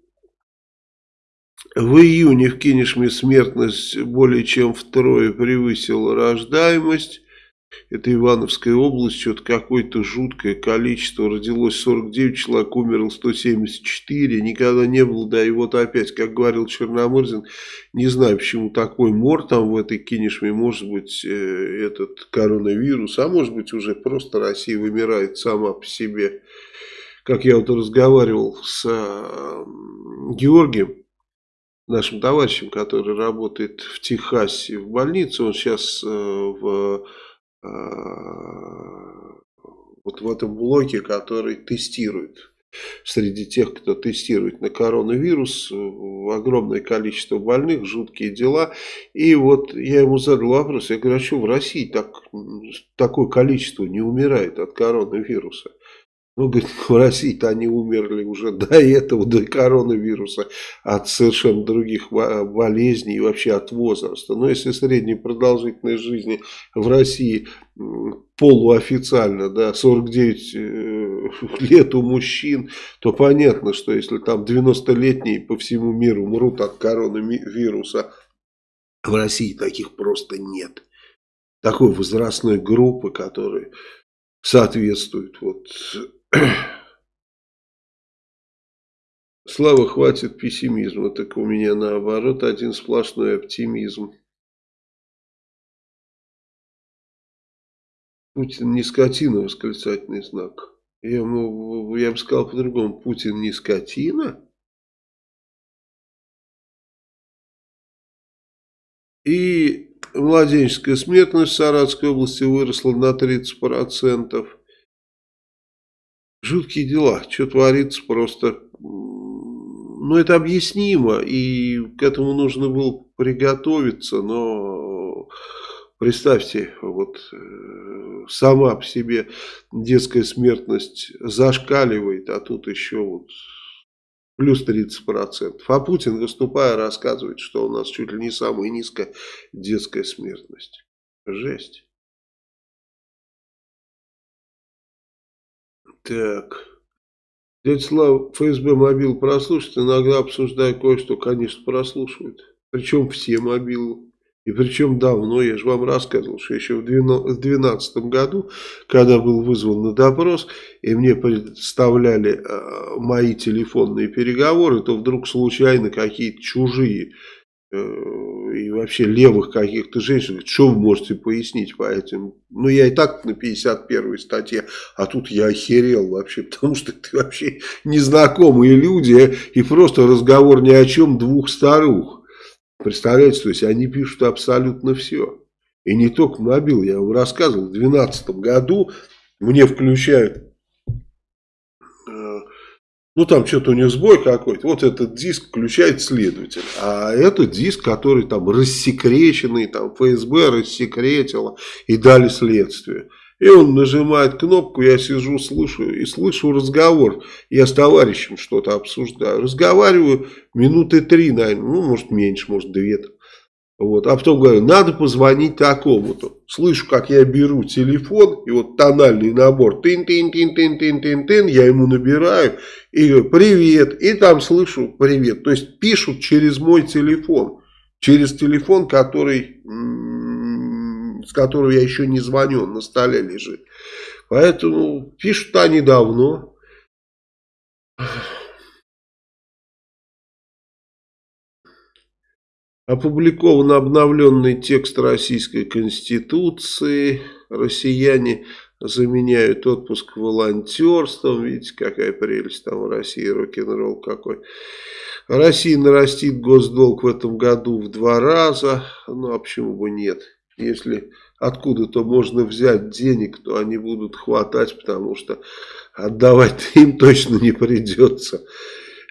в июне в Кинешме смертность более чем втрое превысила рождаемость. Это Ивановская область, что-то какое-то жуткое количество. Родилось 49 человек, умерло 174. Никогда не было, да и вот опять, как говорил Черномырзин, не знаю, почему такой мор там в этой кинешме. Может быть, э, этот коронавирус, а может быть, уже просто Россия вымирает сама по себе. Как я вот разговаривал с э, Георгием, нашим товарищем, который работает в Техасе в больнице, он сейчас э, в вот в этом блоке, который тестирует среди тех, кто тестирует на коронавирус, огромное количество больных, жуткие дела. И вот я ему задал вопрос, я говорю, а что в России так, такое количество не умирает от коронавируса? Ну, говорит, *laughs* в России-то они умерли уже до этого, до коронавируса, от совершенно других болезней и вообще от возраста. Но если средняя продолжительность жизни в России полуофициально, да, 49 э, *laughs* лет у мужчин, то понятно, что если там 90-летние по всему миру умрут от коронавируса, в России таких просто нет. Такой возрастной группы, которая соответствует вот *clears throat* Слава, хватит пессимизма, так у меня наоборот один сплошной оптимизм. Путин не скотина, восклицательный знак. Я, я бы сказал по-другому, Путин не скотина. И младенческая смертность в Саратской области выросла на 30%. Жуткие дела, что творится просто, ну это объяснимо, и к этому нужно было приготовиться, но представьте, вот э, сама по себе детская смертность зашкаливает, а тут еще вот плюс 30%. А Путин, выступая, рассказывает, что у нас чуть ли не самая низкая детская смертность. Жесть. Так. Дядя Слава, ФСБ мобил прослушать, иногда обсуждая кое-что, конечно, прослушивают. Причем все мобилы. И причем давно, я же вам рассказывал, что еще в 2012 году, когда был вызван на допрос, и мне представляли э, мои телефонные переговоры, то вдруг случайно какие-то чужие и вообще левых каких-то женщин, что вы можете пояснить по этим? Ну, я и так на 51 статье, а тут я охерел вообще, *laughs* потому что это вообще незнакомые люди, и просто разговор ни о чем двух старух. Представляете, то есть они пишут абсолютно все. И не только мобил, я вам рассказывал, в 2012 году мне включают ну там что-то у них сбой какой-то, вот этот диск включает следователь, а это диск, который там рассекреченный, там ФСБ рассекретило и дали следствие. И он нажимает кнопку, я сижу, слышу и слышу разговор. Я с товарищем что-то обсуждаю. Разговариваю минуты три, наверное, ну, может, меньше, может, две. Вот. А потом говорю, надо позвонить такому-то. Слышу, как я беру телефон, и вот тональный набор, тын-тын-тын-тын-тын-тын-тын, я ему набираю, и говорю, привет, и там слышу, привет. То есть пишут через мой телефон, через телефон, который, с которого я еще не звоню, он на столе лежит. Поэтому пишут они давно. Опубликован обновленный текст Российской Конституции. Россияне заменяют отпуск волонтерством. Видите, какая прелесть там в России, рок-н-ролл какой. Россия нарастит госдолг в этом году в два раза. Ну, а почему бы нет? Если откуда-то можно взять денег, то они будут хватать, потому что отдавать им точно не придется.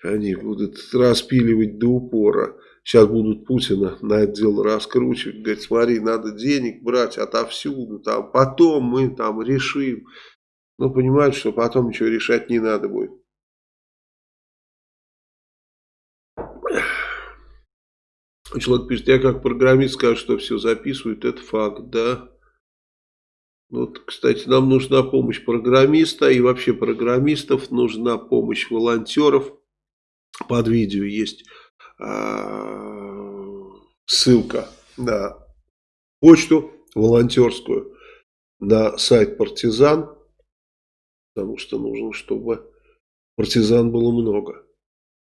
Они будут распиливать до упора. Сейчас будут Путина на это дело раскручивать. Говорит, смотри, надо денег брать отовсюду. Там, потом мы там решим. Но понимают, что потом ничего решать не надо будет. Человек пишет, я как программист скажу, что все записывают, это факт, да. Вот, кстати, нам нужна помощь программиста и вообще программистов, нужна помощь волонтеров. Под видео есть ссылка на почту волонтерскую, на сайт партизан, потому что нужно, чтобы партизан было много.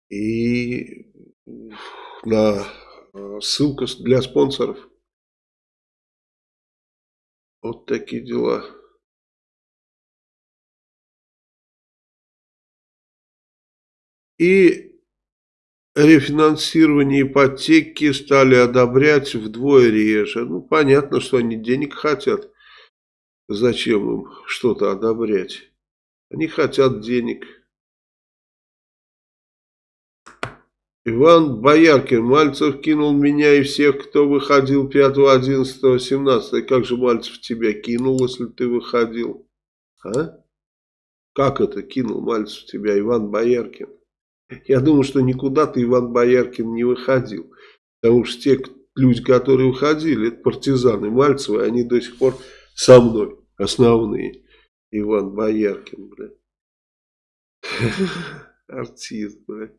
И на а, ссылка для спонсоров. Вот такие дела. И рефинансирование ипотеки стали одобрять вдвое реже. Ну, понятно, что они денег хотят. Зачем им что-то одобрять? Они хотят денег. Иван Бояркин, Мальцев кинул меня и всех, кто выходил 5, 11, 17. Как же Мальцев тебя кинул, если ты выходил? А? Как это кинул Мальцев тебя, Иван Бояркин? Я думаю, что никуда ты, Иван Бояркин, не выходил. Потому что те люди, которые уходили, это партизаны Мальцева, они до сих пор со мной, основные. Иван Бояркин, блядь. *laughs* Артист, блядь.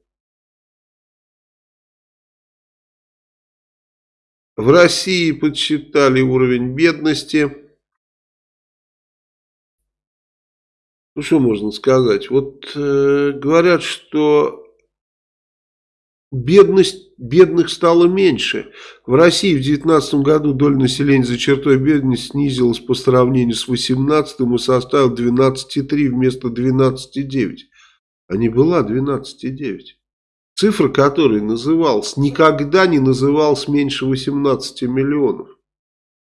В России подсчитали уровень бедности. Ну, что можно сказать? Вот э, говорят, что бедность, бедных стало меньше. В России в 2019 году доля населения за чертой бедности снизилась по сравнению с 2018 и составила 12,3 вместо 12,9. А не была 12,9. Цифра, которая называлась, никогда не называлась меньше 18 миллионов.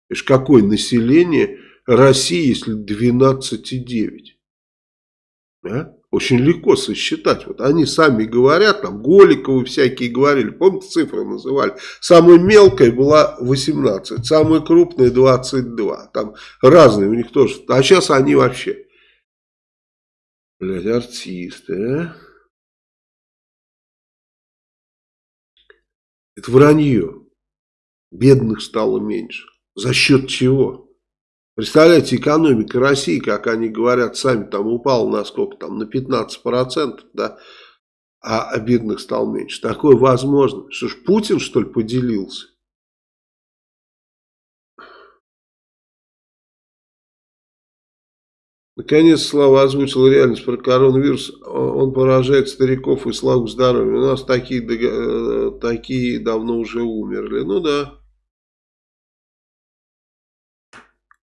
Видишь, какое население России, если 12,9? А? Очень легко сосчитать. Вот они сами говорят, там Голиковы всякие говорили, помните, цифры называли. Самая мелкая была 18, самая крупная 22. Там разные у них тоже. А сейчас они вообще, блядь, артисты, а? Это вранье. Бедных стало меньше. За счет чего? Представляете, экономика России, как они говорят сами, там упала на сколько там, на 15%, да, а бедных стало меньше. Такое возможно. Что ж, Путин, что ли, поделился? Наконец Слава озвучил реальность про коронавирус. Он поражает стариков и славу здоровья. У нас такие, э, такие давно уже умерли. Ну да.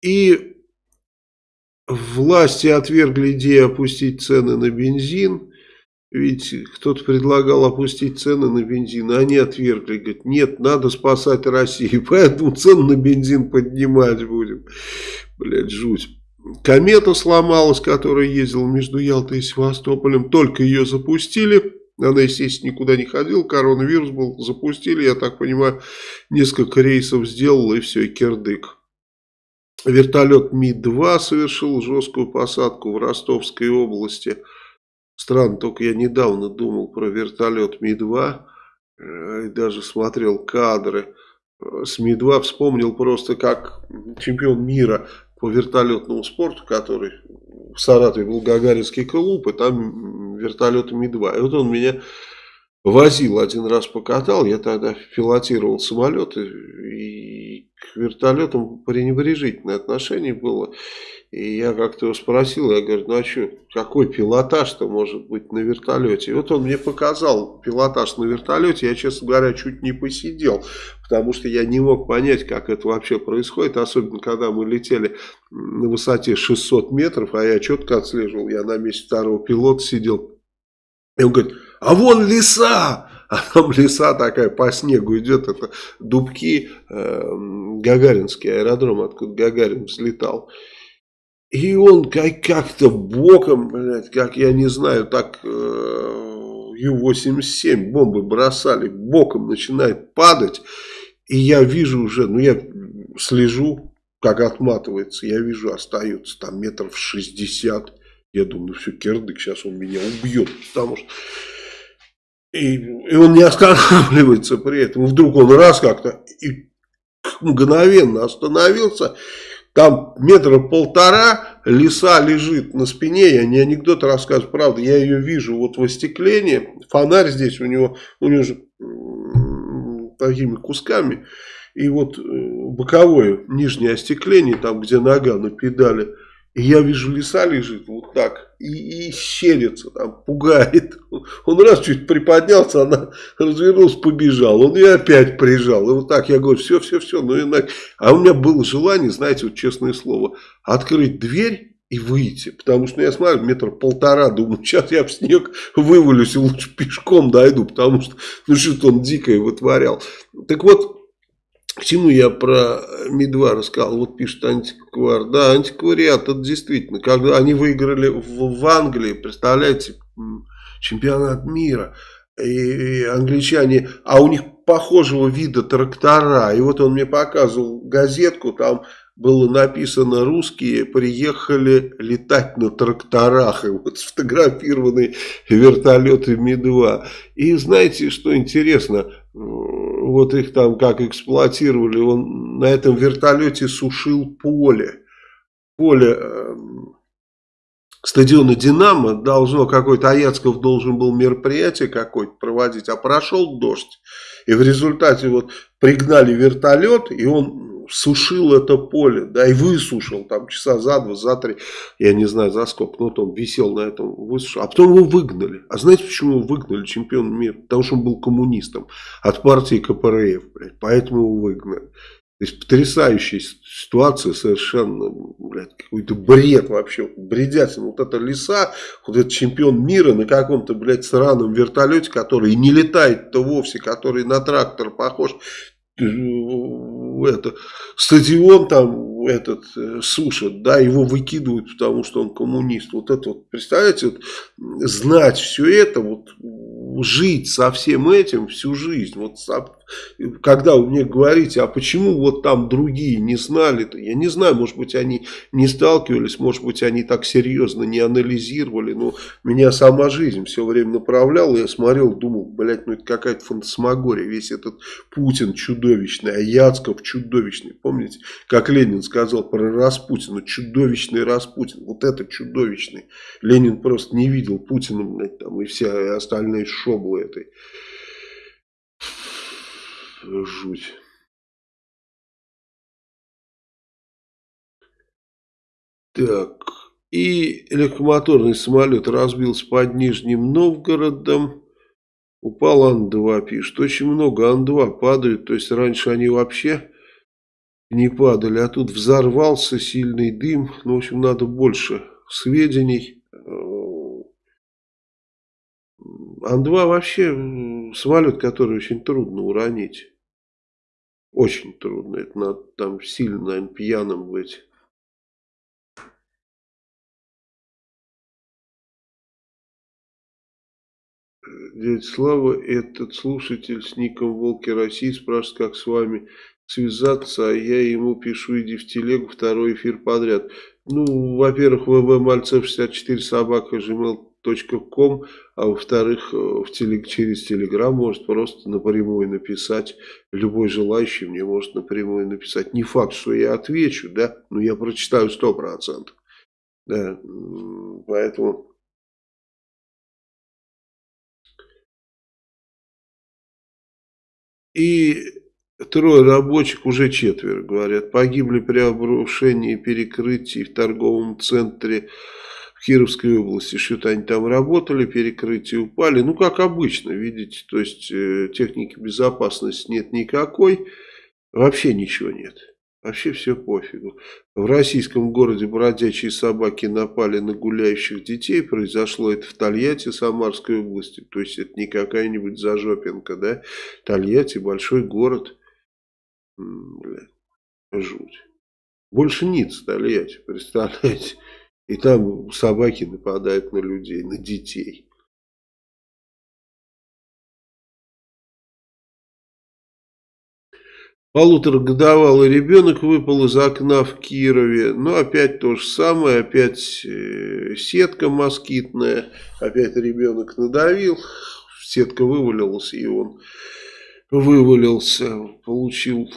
И власти отвергли идею опустить цены на бензин. Ведь кто-то предлагал опустить цены на бензин, а они отвергли. Говорят, нет, надо спасать Россию, *laughs* поэтому цены на бензин поднимать будем. Блять, жуть. Комета сломалась, которая ездила между Ялтой и Севастополем. Только ее запустили. Она, естественно, никуда не ходила. Коронавирус был. Запустили, я так понимаю, несколько рейсов сделала и все, и кирдык. Вертолет Ми-2 совершил жесткую посадку в Ростовской области. Странно, только я недавно думал про вертолет Ми-2. Э, и даже смотрел кадры с Ми-2. Вспомнил просто, как чемпион мира по вертолетному спорту, который в Саратове был Гагаринский клуб, и там вертолеты Ми-2. И вот он меня возил один раз покатал, я тогда пилотировал самолеты, и к вертолетам пренебрежительное отношение было. И я как-то его спросил, я говорю, ну а что, какой пилотаж-то может быть на вертолете? И вот он мне показал пилотаж на вертолете, я, честно говоря, чуть не посидел, потому что я не мог понять, как это вообще происходит, особенно когда мы летели на высоте 600 метров, а я четко отслеживал, я на месте второго пилота сидел. И он говорит, а вон леса! А там леса такая по снегу идет, это дубки, э, Гагаринский аэродром, откуда Гагарин взлетал. И он как-то боком, блядь, как я не знаю, так э, Ю-87 бомбы бросали, боком начинает падать. И я вижу уже, ну я слежу, как отматывается, я вижу, остается там метров 60. Я думаю, ну все, кирдык, сейчас он меня убьет, потому что... И, и он не останавливается при этом. Вдруг он раз как-то мгновенно остановился. Там метра полтора, лиса лежит на спине, я не анекдот рассказываю, правда, я ее вижу вот в остеклении, фонарь здесь у него, у него же такими кусками, и вот э, боковое нижнее остекление, там где нога на педали, и я вижу, лиса лежит вот так и, и щерится, там, пугает. Он раз чуть приподнялся, она развернулась, побежал. Он ее опять прижал. И вот так я говорю, все, все, все. Ну, и А у меня было желание, знаете, вот честное слово, открыть дверь и выйти. Потому что ну, я смотрю, метр полтора, думаю, сейчас я в снег вывалюсь и лучше пешком дойду. Потому что, ну, что-то он дикое вытворял. Так вот, к чему я про Ми-2 рассказал? Вот пишет антиквар. Да, антиквариат, это действительно. Когда они выиграли в, в Англии, представляете, чемпионат мира. и англичане, а у них похожего вида трактора. И вот он мне показывал газетку, там было написано «Русские приехали летать на тракторах». И вот сфотографированы вертолеты Ми-2. И знаете, что интересно? Вот их там как эксплуатировали. Он на этом вертолете сушил поле. Поле эм, стадиона «Динамо» должно какой-то, Аяцков должен был мероприятие какое-то проводить, а прошел дождь. И в результате вот пригнали вертолет, и он сушил это поле, да, и высушил там часа за два, за три, я не знаю за сколько, но он висел на этом, высушил, а потом его выгнали. А знаете, почему его выгнали чемпион мира? Потому что он был коммунистом от партии КПРФ, блядь, поэтому его выгнали. То есть потрясающая ситуация, совершенно, блядь, какой-то бред вообще, бредятина. Вот это леса, вот этот чемпион мира на каком-то, блядь, сраном вертолете, который не летает-то вовсе, который на трактор похож, это, стадион там этот э, сушат, да, его выкидывают, потому что он коммунист. Вот это вот, представляете, вот, знать все это, вот жить со всем этим всю жизнь. Вот когда вы мне говорите, а почему вот там другие не знали, то я не знаю, может быть они не сталкивались, может быть они так серьезно не анализировали, но меня сама жизнь все время направляла, я смотрел, думал, блядь, ну это какая-то фантасмагория, весь этот Путин чудовищный, а Яцков чудовищный, помните, как Ленин сказал про Распутина, чудовищный Распутин, вот это чудовищный, Ленин просто не видел Путина, блядь, там и все остальные шоблы этой жуть. Так, и легкомоторный самолет разбился под Нижним Новгородом. Упал Ан-2, пишет. Очень много Ан-2 падают. То есть раньше они вообще не падали. А тут взорвался сильный дым. Ну, в общем, надо больше сведений. Ан-2 вообще самолет, который очень трудно уронить. Очень трудно. Это надо там сильно, наверное, пьяным быть. Дядя Слава, этот слушатель с ником Волки России спрашивает, как с вами связаться, а я ему пишу, иди в телегу, второй эфир подряд. Ну, во-первых, ввмальцев64 собака gmail ком, а во-вторых, э, телег, через Телеграм может просто напрямую написать, любой желающий мне может напрямую написать. Не факт, что я отвечу, да, но я прочитаю 100%. Да, поэтому... И трое рабочих, уже четверо, говорят, погибли при обрушении перекрытий в торговом центре Кировской области, что-то они там работали, перекрытия упали. Ну, как обычно, видите, то есть э, техники безопасности нет никакой, вообще ничего нет. Вообще все пофигу. В российском городе бродячие собаки напали на гуляющих детей. Произошло это в Тольятти, Самарской области. То есть это не какая-нибудь зажопинка, да? Тольятти большой город. Бля, жуть. Больше ниц Тольятти, представляете? И там собаки нападают на людей, на детей. Полуторагодовалый ребенок выпал из окна в Кирове. Но опять то же самое, опять э, сетка москитная. Опять ребенок надавил, сетка вывалилась, и он вывалился, получил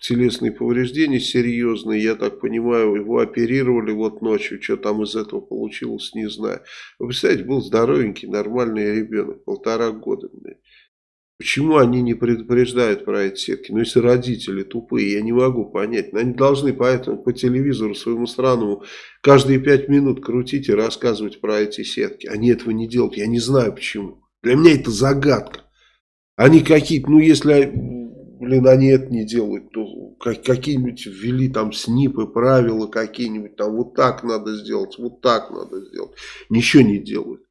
телесные повреждения серьезные, я так понимаю, его оперировали вот ночью, что там из этого получилось, не знаю. Вы представляете, был здоровенький, нормальный ребенок, полтора года. Почему они не предупреждают про эти сетки? Ну, если родители тупые, я не могу понять. Они должны поэтому по телевизору своему странному каждые пять минут крутить и рассказывать про эти сетки. Они этого не делают, я не знаю почему. Для меня это загадка. Они какие-то, ну, если блин, они это не делают, то какие-нибудь ввели там снипы, правила какие-нибудь, там вот так надо сделать, вот так надо сделать. Ничего не делают.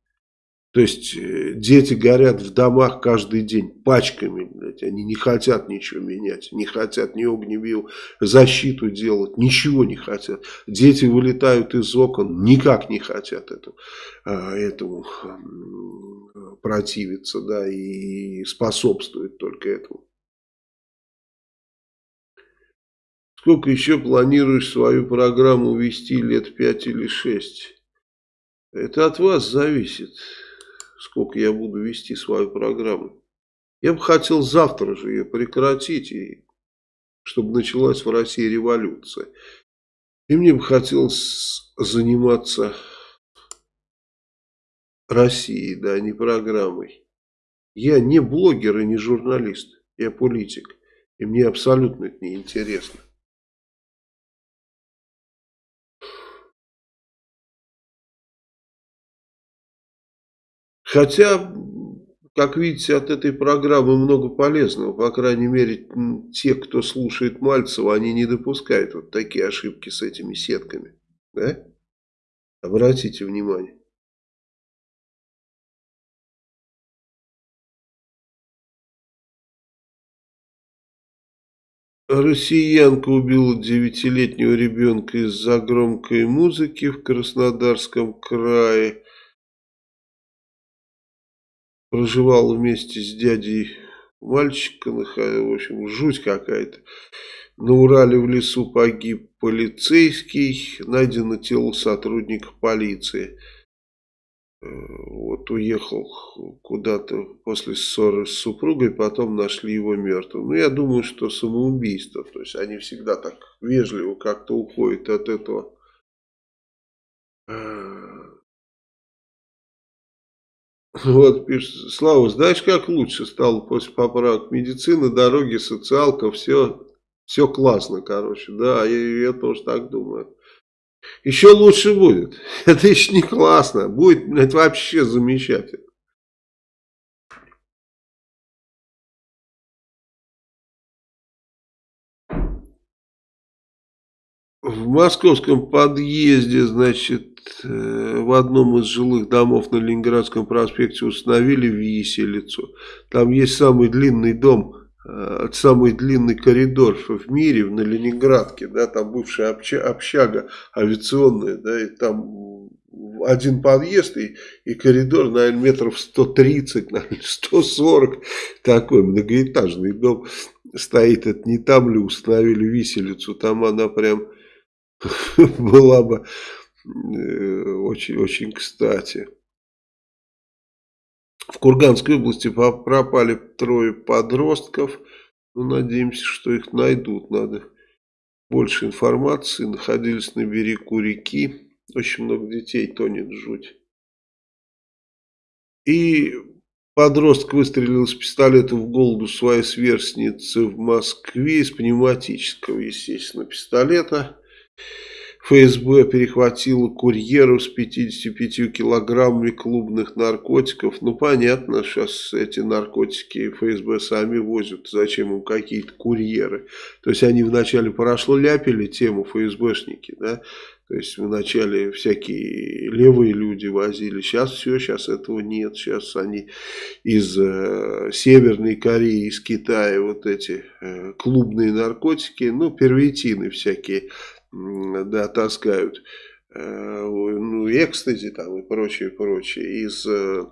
То есть э, дети горят в домах каждый день пачками, блядь, они не хотят ничего менять, не хотят ни огневую защиту делать, ничего не хотят. Дети вылетают из окон, никак не хотят этому, а, этому противиться, да, и способствуют только этому. Сколько еще планируешь свою программу вести, лет пять или шесть? Это от вас зависит сколько я буду вести свою программу. Я бы хотел завтра же ее прекратить, и чтобы началась в России революция. И мне бы хотелось заниматься Россией, да, не программой. Я не блогер и не журналист, я политик. И мне абсолютно это не интересно. Хотя, как видите, от этой программы много полезного. По крайней мере, те, кто слушает Мальцева, они не допускают вот такие ошибки с этими сетками. Да? Обратите внимание. Россиянка убила девятилетнего ребенка из-за громкой музыки в Краснодарском крае проживал вместе с дядей мальчика, в общем, жуть какая-то. На Урале в лесу погиб полицейский, найдено тело сотрудника полиции. Э, вот уехал куда-то после ссоры с супругой, потом нашли его мертвым. Ну, я думаю, что самоубийство. То есть они всегда так вежливо как-то уходят от этого э, вот, пишет, Слава, знаешь, как лучше стало после поправок медицины, дороги, социалка, все, все классно, короче, да, я, я тоже так думаю. Еще лучше будет, *laughs* это еще не классно, будет, блядь, вообще замечательно. В московском подъезде, значит, в одном из жилых домов на Ленинградском проспекте установили виселицу. Там есть самый длинный дом, э, самый длинный коридор в мире, на Ленинградке, да, там бывшая общага авиационная, да, и там один подъезд и, и коридор, наверное, метров 130, наверное, 140, такой многоэтажный дом стоит, это не там ли установили виселицу, там она прям *laughs* была бы очень-очень э, кстати. В Курганской области пропали трое подростков. Ну, надеемся, что их найдут. Надо больше информации. Находились на берегу реки. Очень много детей тонет жуть. И подросток выстрелил из пистолета в голову своей сверстницы в Москве из пневматического, естественно, пистолета. ФСБ перехватило курьеру с 55 килограммами клубных наркотиков. Ну, понятно, сейчас эти наркотики ФСБ сами возят. Зачем им какие-то курьеры? То есть, они вначале прошло ляпили тему ФСБшники, да? То есть, вначале всякие левые люди возили. Сейчас все, сейчас этого нет. Сейчас они из э, Северной Кореи, из Китая вот эти э, клубные наркотики, ну, первитины всякие да, таскают, э, ну, экстази там и прочее, прочее, из э,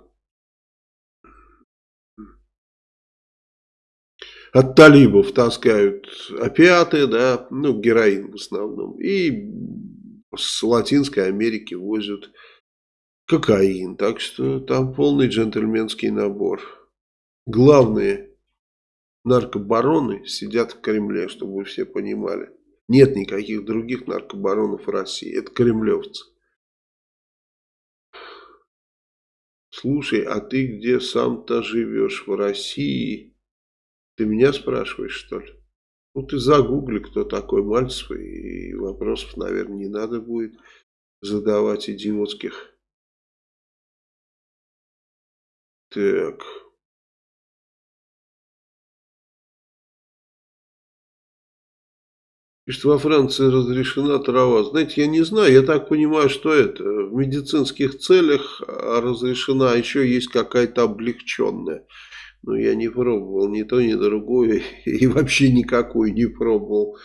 от талибов таскают опиаты, да, ну, героин в основном, и с Латинской Америки возят кокаин, так что там полный джентльменский набор. Главные наркобароны сидят в Кремле, чтобы вы все понимали. Нет никаких других наркобаронов России. Это кремлевцы. Слушай, а ты где сам-то живешь? В России? Ты меня спрашиваешь, что ли? Ну, ты загугли, кто такой Мальцев, и вопросов, наверное, не надо будет задавать идиотских. Так... Пишет, во Франции разрешена трава. Знаете, я не знаю, я так понимаю, что это в медицинских целях разрешена, а еще есть какая-то облегченная. Но я не пробовал ни то, ни другое, *laughs* и вообще никакой не пробовал.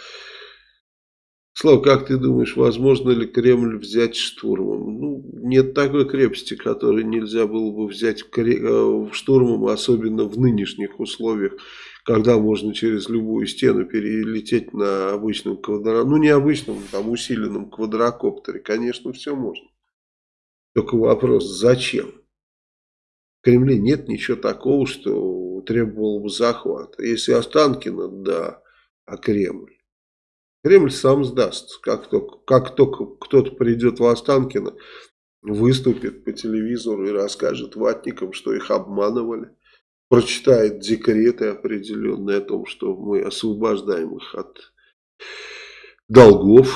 Слава, как ты думаешь, возможно ли Кремль взять штурмом? Ну, нет такой крепости, которую нельзя было бы взять э, штурмом, особенно в нынешних условиях, когда можно через любую стену перелететь на обычном квадрокоптере. Ну, не обычном, там усиленном квадрокоптере. Конечно, все можно. Только вопрос, зачем? В Кремле нет ничего такого, что требовало бы захвата. Если Останкино, да, а Кремль. Кремль сам сдаст. Как только, как только кто-то придет в Останкино, выступит по телевизору и расскажет ватникам, что их обманывали. Прочитает декреты определенные о том, что мы освобождаем их от долгов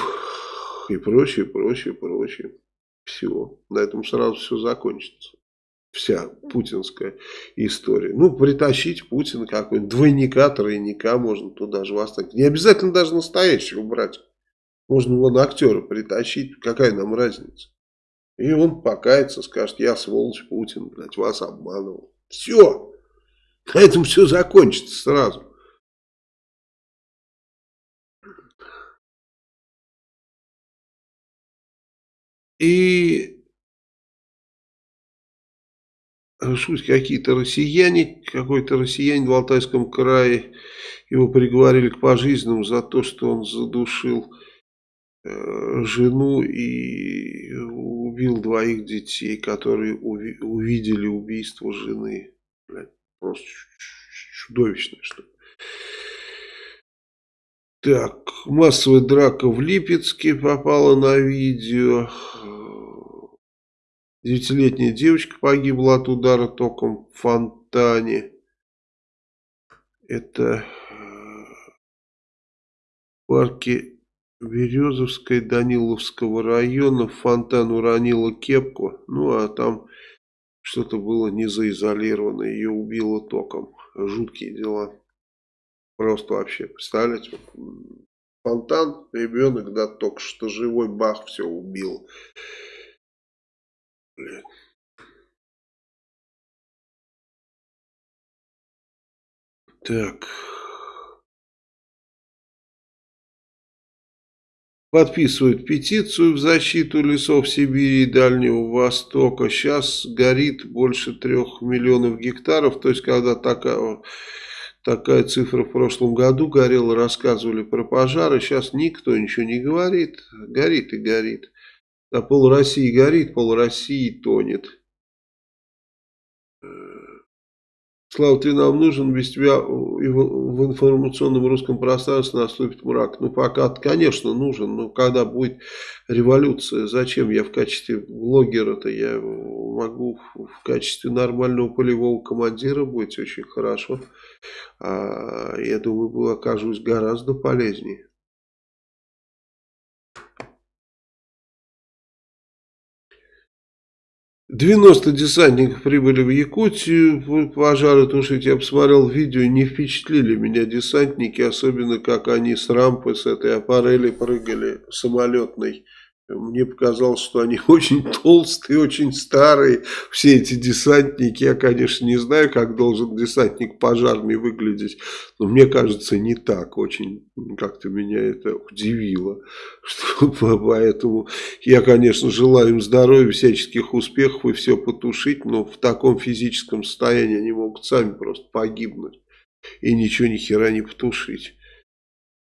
и прочее, прочее, прочее. Все. На этом сразу все закончится вся путинская история. Ну, притащить Путина какой-нибудь двойника, тройника можно туда же восстать. Не обязательно даже настоящего брать. Можно вон актера притащить, какая нам разница. И он покается, скажет, я сволочь Путин, блядь, вас обманывал. Все. На этом все закончится сразу. И Шуть какие-то россияне, какой-то россиянин в Алтайском крае, его приговорили к пожизненному за то, что он задушил э, жену и убил двоих детей, которые уви увидели убийство жены. Блядь, просто чудовищное что -то. Так, массовая драка в Липецке попала на видео. Девятилетняя девочка погибла от удара током в фонтане. Это в э, парке Березовской Даниловского района в фонтан уронила кепку. Ну, а там что-то было не заизолировано. Ее убило током. Жуткие дела. Просто вообще, представляете, фонтан, ребенок, да, только что живой бах, все убил. Блядь. Так. Подписывают петицию в защиту лесов Сибири и Дальнего Востока. Сейчас горит больше трех миллионов гектаров. То есть, когда такая, такая цифра в прошлом году горела, рассказывали про пожары. Сейчас никто ничего не говорит. Горит и горит. А пол России горит, пол России тонет. Слава, ты нам нужен, без тебя в информационном русском пространстве наступит мрак. Ну, пока, конечно, нужен, но когда будет революция, зачем я в качестве блогера-то, я могу в качестве нормального полевого командира быть очень хорошо. А, я думаю, окажусь гораздо полезнее. 90 десантников прибыли в Якутию, пожары тушить. Я посмотрел видео, не впечатлили меня десантники, особенно как они с рампы, с этой аппарели прыгали самолетной. Мне показалось, что они *laughs* очень толстые, очень старые, все эти десантники. Я, конечно, не знаю, как должен десантник пожарный выглядеть, но мне кажется, не так. Очень как-то меня это удивило. *laughs* Что, поэтому я, конечно, желаю им здоровья, всяческих успехов и все потушить, но в таком физическом состоянии они могут сами просто погибнуть и ничего ни хера не потушить.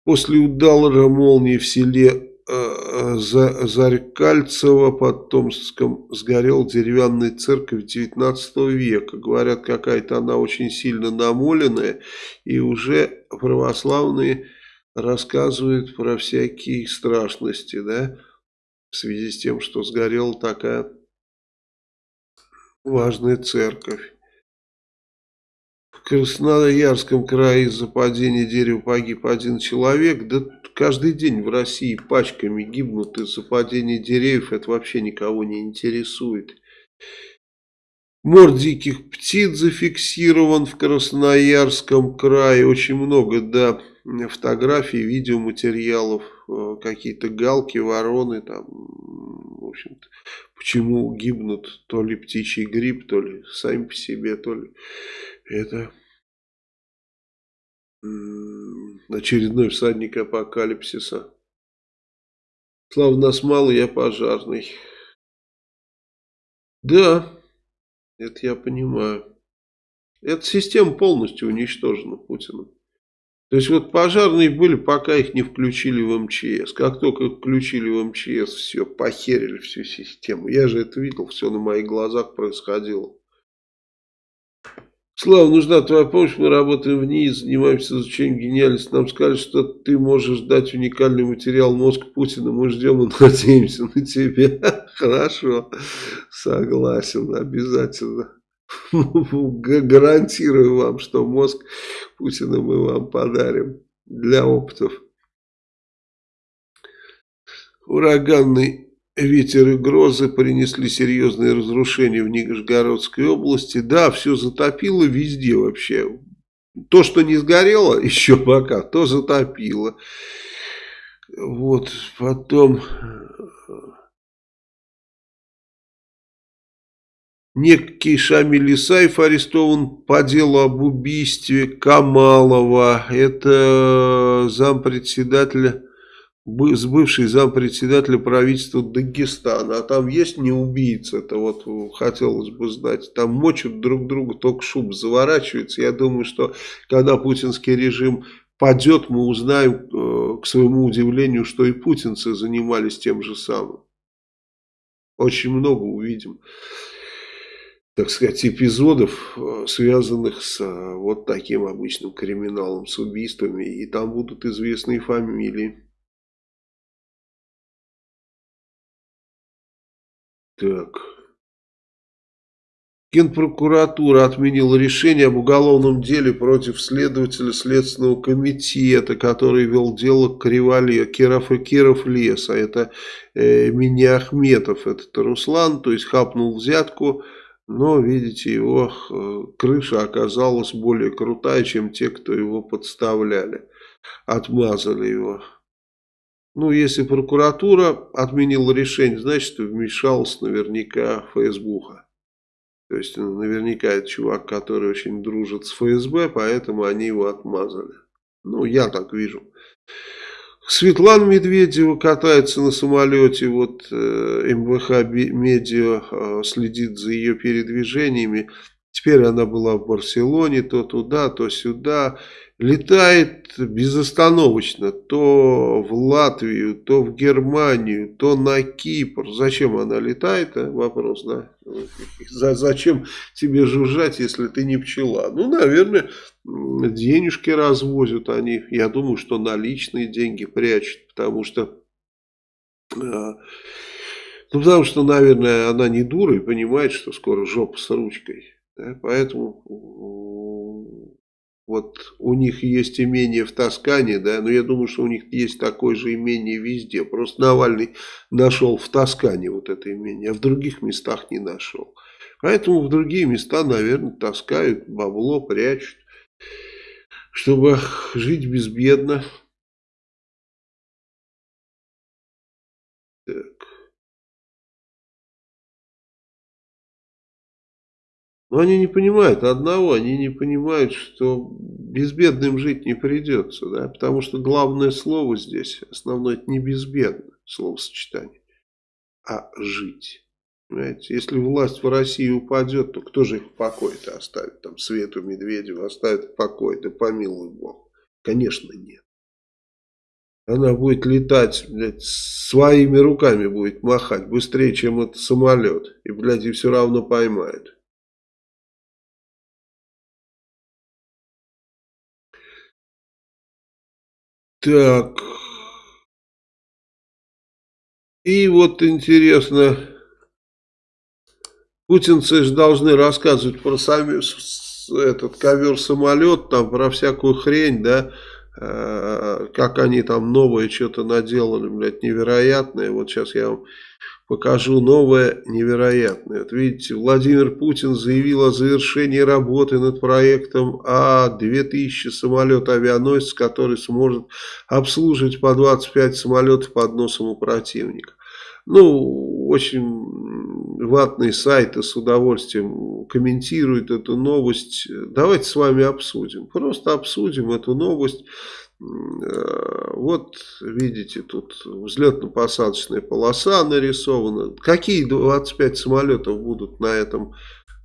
После удара молнии в селе за Зарькальцево под Томском сгорел деревянная церковь 19 века. Говорят, какая-то она очень сильно намоленная. И уже православные рассказывают про всякие страшности, да, в связи с тем, что сгорела такая важная церковь. Красноярском крае из-за падения дерева погиб один человек. Да каждый день в России пачками гибнут из-за падения деревьев. Это вообще никого не интересует. Мор диких птиц зафиксирован в Красноярском крае. Очень много, да, фотографий, видеоматериалов, э, какие-то галки, вороны, там, в общем-то, почему гибнут то ли птичий гриб, то ли сами по себе, то ли это очередной всадник апокалипсиса. Слава, нас мало, я пожарный. Да, это я понимаю. Эта система полностью уничтожена Путиным. То есть вот пожарные были, пока их не включили в МЧС. Как только их включили в МЧС, все, похерили всю систему. Я же это видел, все на моих глазах происходило. Слава, нужна твоя помощь, мы работаем в ней, занимаемся изучением гениальности. Нам сказали, что ты можешь дать уникальный материал «Мозг Путина». Мы ждем и *laughs* надеемся на тебя. *laughs* Хорошо, согласен, обязательно. *laughs* Гарантирую вам, что мозг Путина мы вам подарим для опытов. Ураганный Ветер и грозы принесли серьезные разрушения в Нижегородской области. Да, все затопило везде вообще. То, что не сгорело *laughs* еще пока, то затопило. Вот, потом... Некий Шамиль Исаев арестован по делу об убийстве Камалова. Это зампредседателя с бывший зампредседателя правительства Дагестана. А там есть не убийца, это вот хотелось бы знать. Там мочат друг друга, только шуб заворачивается. Я думаю, что когда путинский режим падет, мы узнаем, э, к своему удивлению, что и путинцы занимались тем же самым. Очень много увидим, так сказать, эпизодов, э, связанных с э, вот таким обычным криминалом, с убийствами. И там будут известные фамилии. Так. Генпрокуратура отменила решение об уголовном деле против следователя Следственного комитета, который вел дело Кривали, Киров и Киров лес, а это э, Меня Ахметов, этот Руслан, то есть хапнул взятку, но, видите, его э, крыша оказалась более крутая, чем те, кто его подставляли, отмазали его. Ну, если прокуратура отменила решение, значит, вмешался наверняка ФСБуха. То есть, наверняка это чувак, который очень дружит с ФСБ, поэтому они его отмазали. Ну, я так вижу. Светлана Медведева катается на самолете, вот э, МВХ Медиа э, следит за ее передвижениями. Теперь она была в Барселоне, то туда, то сюда летает безостановочно то в Латвию, то в Германию, то на Кипр. Зачем она летает? А? Вопрос, да? Зачем тебе жужжать, если ты не пчела? Ну, наверное, денежки развозят они. Я думаю, что наличные деньги прячут, потому что... А, ну, потому что, наверное, она не дура и понимает, что скоро жопа с ручкой. Да? Поэтому вот у них есть имение в Тоскане, да, но я думаю, что у них есть такое же имение везде. Просто Навальный нашел в Тоскане вот это имение, а в других местах не нашел. Поэтому в другие места, наверное, таскают бабло, прячут, чтобы жить безбедно. Так. Но они не понимают одного, они не понимают, что безбедным жить не придется, да, потому что главное слово здесь, основное, это не безбедно, словосочетание, а жить. Понимаете? Если власть в России упадет, то кто же их в покое-то оставит? Там Свету Медведеву оставит в покое, да помилуй Бог. Конечно, нет. Она будет летать, блядь, своими руками будет махать быстрее, чем этот самолет. И, блядь, и все равно поймает. Так. И вот интересно, путинцы же должны рассказывать про сами, этот ковер-самолет, там про всякую хрень, да, э, как они там новое что-то наделали, блядь, невероятное. Вот сейчас я вам покажу новое невероятное. Вот видите, Владимир Путин заявил о завершении работы над проектом А-2000 самолет авианосец, который сможет обслуживать по 25 самолетов под носом у противника. Ну, очень ватные сайты с удовольствием комментируют эту новость. Давайте с вами обсудим. Просто обсудим эту новость. Э, вот видите, тут взлетно-посадочная полоса нарисована. Какие 25 самолетов будут на этом?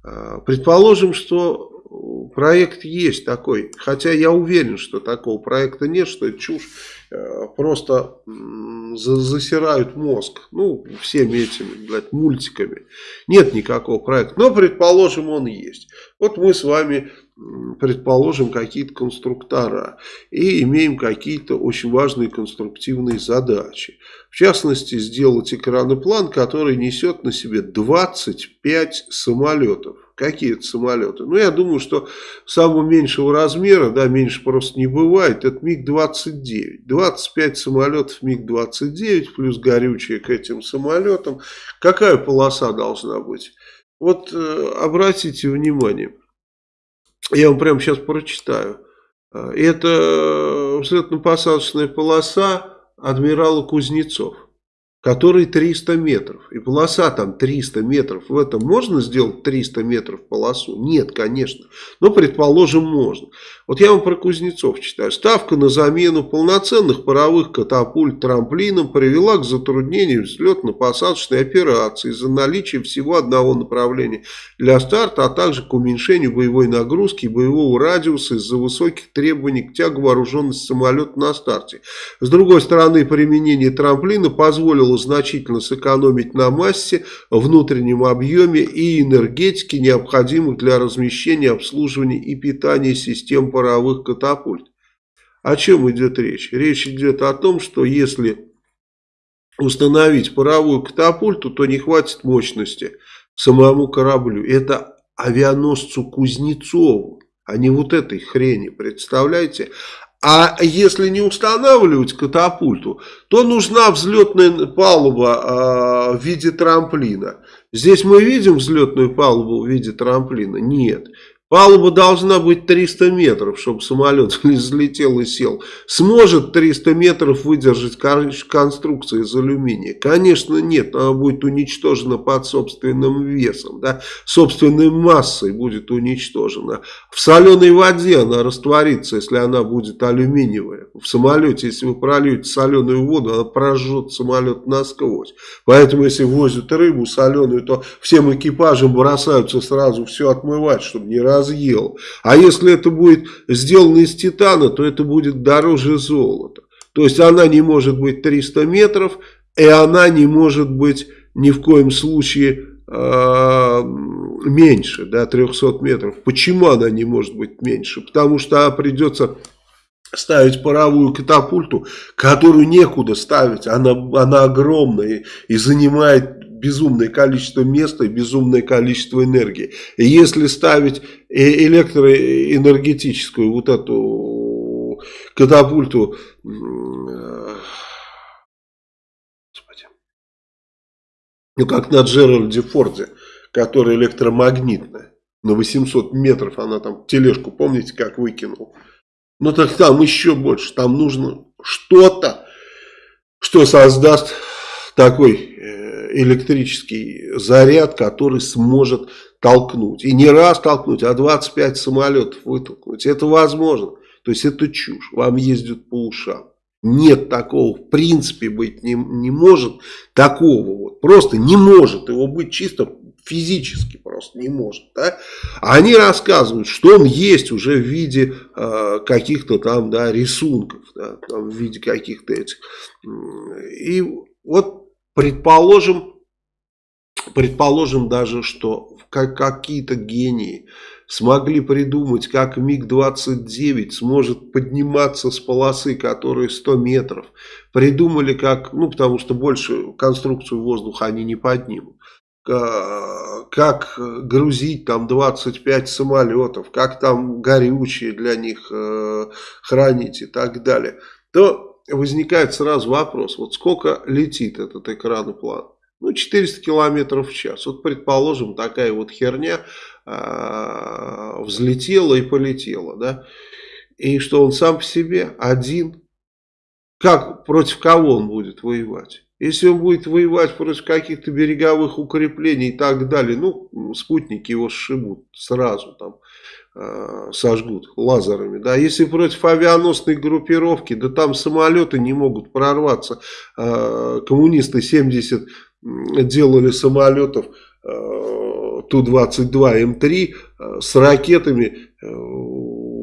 Э, предположим, что проект есть такой. Хотя я уверен, что такого проекта нет, что это чушь. Э, просто засирают мозг. Ну, всеми этими, блядь, мультиками. Нет никакого проекта. Но, предположим, он есть. Вот мы с вами предположим, какие-то конструктора и имеем какие-то очень важные конструктивные задачи. В частности, сделать экраноплан, который несет на себе 25 самолетов. Какие это самолеты? Ну, я думаю, что самого меньшего размера, да, меньше просто не бывает, это МиГ-29. 25 самолетов МиГ-29 плюс горючее к этим самолетам. Какая полоса должна быть? Вот э, обратите внимание. Я вам прямо сейчас прочитаю. Это взлетно-посадочная полоса адмирала Кузнецов который 300 метров. И полоса там 300 метров. В этом можно сделать 300 метров полосу? Нет, конечно. Но, предположим, можно. Вот я вам про Кузнецов читаю. Ставка на замену полноценных паровых катапульт трамплином привела к затруднению взлетно-посадочной операции из-за наличия всего одного направления для старта, а также к уменьшению боевой нагрузки и боевого радиуса из-за высоких требований к тягу вооруженности самолета на старте. С другой стороны, применение трамплина позволило значительно сэкономить на массе, внутреннем объеме и энергетике, необходимых для размещения, обслуживания и питания систем паровых катапульт. О чем идет речь? Речь идет о том, что если установить паровую катапульту, то не хватит мощности самому кораблю. Это авианосцу Кузнецову, а не вот этой хрени, представляете? А если не устанавливать катапульту, то нужна взлетная палуба э, в виде трамплина. Здесь мы видим взлетную палубу в виде трамплина? Нет. Палуба должна быть 300 метров, чтобы самолет *laughs* взлетел и сел. Сможет 300 метров выдержать конструкция из алюминия? Конечно нет, она будет уничтожена под собственным весом, да? собственной массой будет уничтожена. В соленой воде она растворится, если она будет алюминиевая. В самолете, если вы прольете соленую воду, она прожжет самолет насквозь. Поэтому, если возят рыбу соленую, то всем экипажам бросаются сразу все отмывать, чтобы не раз разъел. А если это будет сделано из титана, то это будет дороже золота. То есть она не может быть 300 метров, и она не может быть ни в коем случае э, меньше, да, 300 метров. Почему она не может быть меньше? Потому что придется ставить паровую катапульту, которую некуда ставить, она, она огромная и занимает безумное количество места и безумное количество энергии. И если ставить электроэнергетическую вот эту катапульту, ну как на Джеральде Форде, которая электромагнитная, на 800 метров она там тележку, помните, как выкинул? Ну так там еще больше, там нужно что-то, что создаст такой э, электрический заряд, который сможет толкнуть. И не раз толкнуть, а 25 самолетов вытолкнуть. Это возможно. То есть это чушь. Вам ездят по ушам. Нет такого, в принципе, быть не, не может. Такого вот. Просто не может его быть чисто физически просто не может. Да? Они рассказывают, что он есть уже в виде э, каких-то там да, рисунков, да, там, в виде каких-то этих. И вот Предположим, предположим даже, что какие-то гении смогли придумать, как МиГ-29 сможет подниматься с полосы, которая 100 метров. Придумали как, ну потому что больше конструкцию воздуха они не поднимут. как грузить там 25 самолетов, как там горючее для них э, хранить и так далее, то возникает сразу вопрос, вот сколько летит этот экраноплан? Ну, 400 километров в час. Вот, предположим, такая вот херня э, взлетела и полетела, да, и что он сам по себе один, как, против кого он будет воевать? Если он будет воевать против каких-то береговых укреплений и так далее, ну, спутники его сшибут сразу там, сожгут лазерами. Да, если против авианосной группировки, да там самолеты не могут прорваться. Э, коммунисты 70 делали самолетов э, Ту-22М3 э, с ракетами э,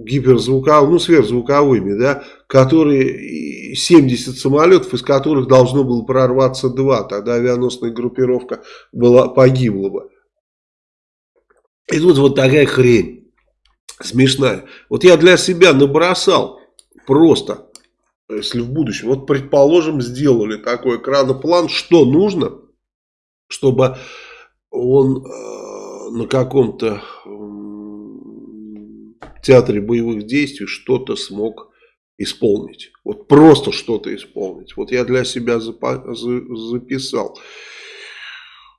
гиперзвуковыми, ну сверхзвуковыми, да, которые 70 самолетов, из которых должно было прорваться два, тогда авианосная группировка была, погибла бы. И тут вот такая хрень смешная. Вот я для себя набросал просто, если в будущем, вот предположим, сделали такой экраноплан, что нужно, чтобы он э, на каком-то театре боевых действий что-то смог исполнить. Вот просто что-то исполнить. Вот я для себя записал,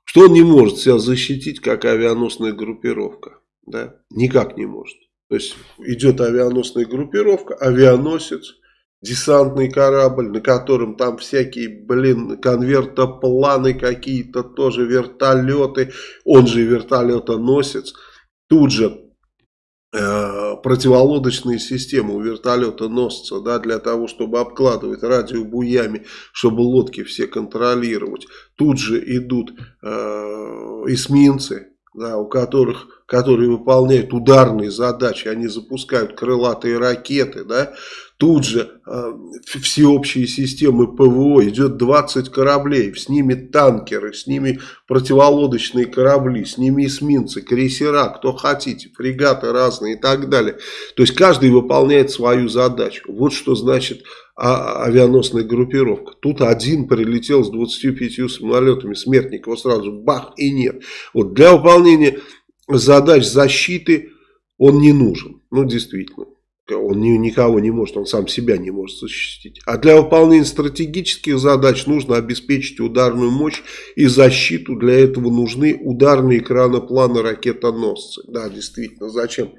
что он не может себя защитить, как авианосная группировка. Да? Никак не может. То есть идет авианосная группировка, авианосец, десантный корабль, на котором там всякие, блин, конвертопланы какие-то, тоже вертолеты, он же вертолетоносец. Тут же э, противолодочные системы у вертолета носятся, да, для того, чтобы обкладывать радиобуями, чтобы лодки все контролировать. Тут же идут э, эсминцы, да, у которых, которые выполняют ударные задачи, они запускают крылатые ракеты, да, тут же э, всеобщие системы ПВО, идет 20 кораблей, с ними танкеры, с ними противолодочные корабли, с ними эсминцы, крейсера, кто хотите, фрегаты разные и так далее. То есть каждый выполняет свою задачу. Вот что значит а, авианосная группировка. Тут один прилетел с 25 самолетами, смертник его сразу бах и нет. Вот для выполнения задач защиты он не нужен. Ну, действительно. Он ни, никого не может, он сам себя не может защитить. А для выполнения стратегических задач нужно обеспечить ударную мощь и защиту. Для этого нужны ударные экранопланы ракетоносцы. Да, действительно, зачем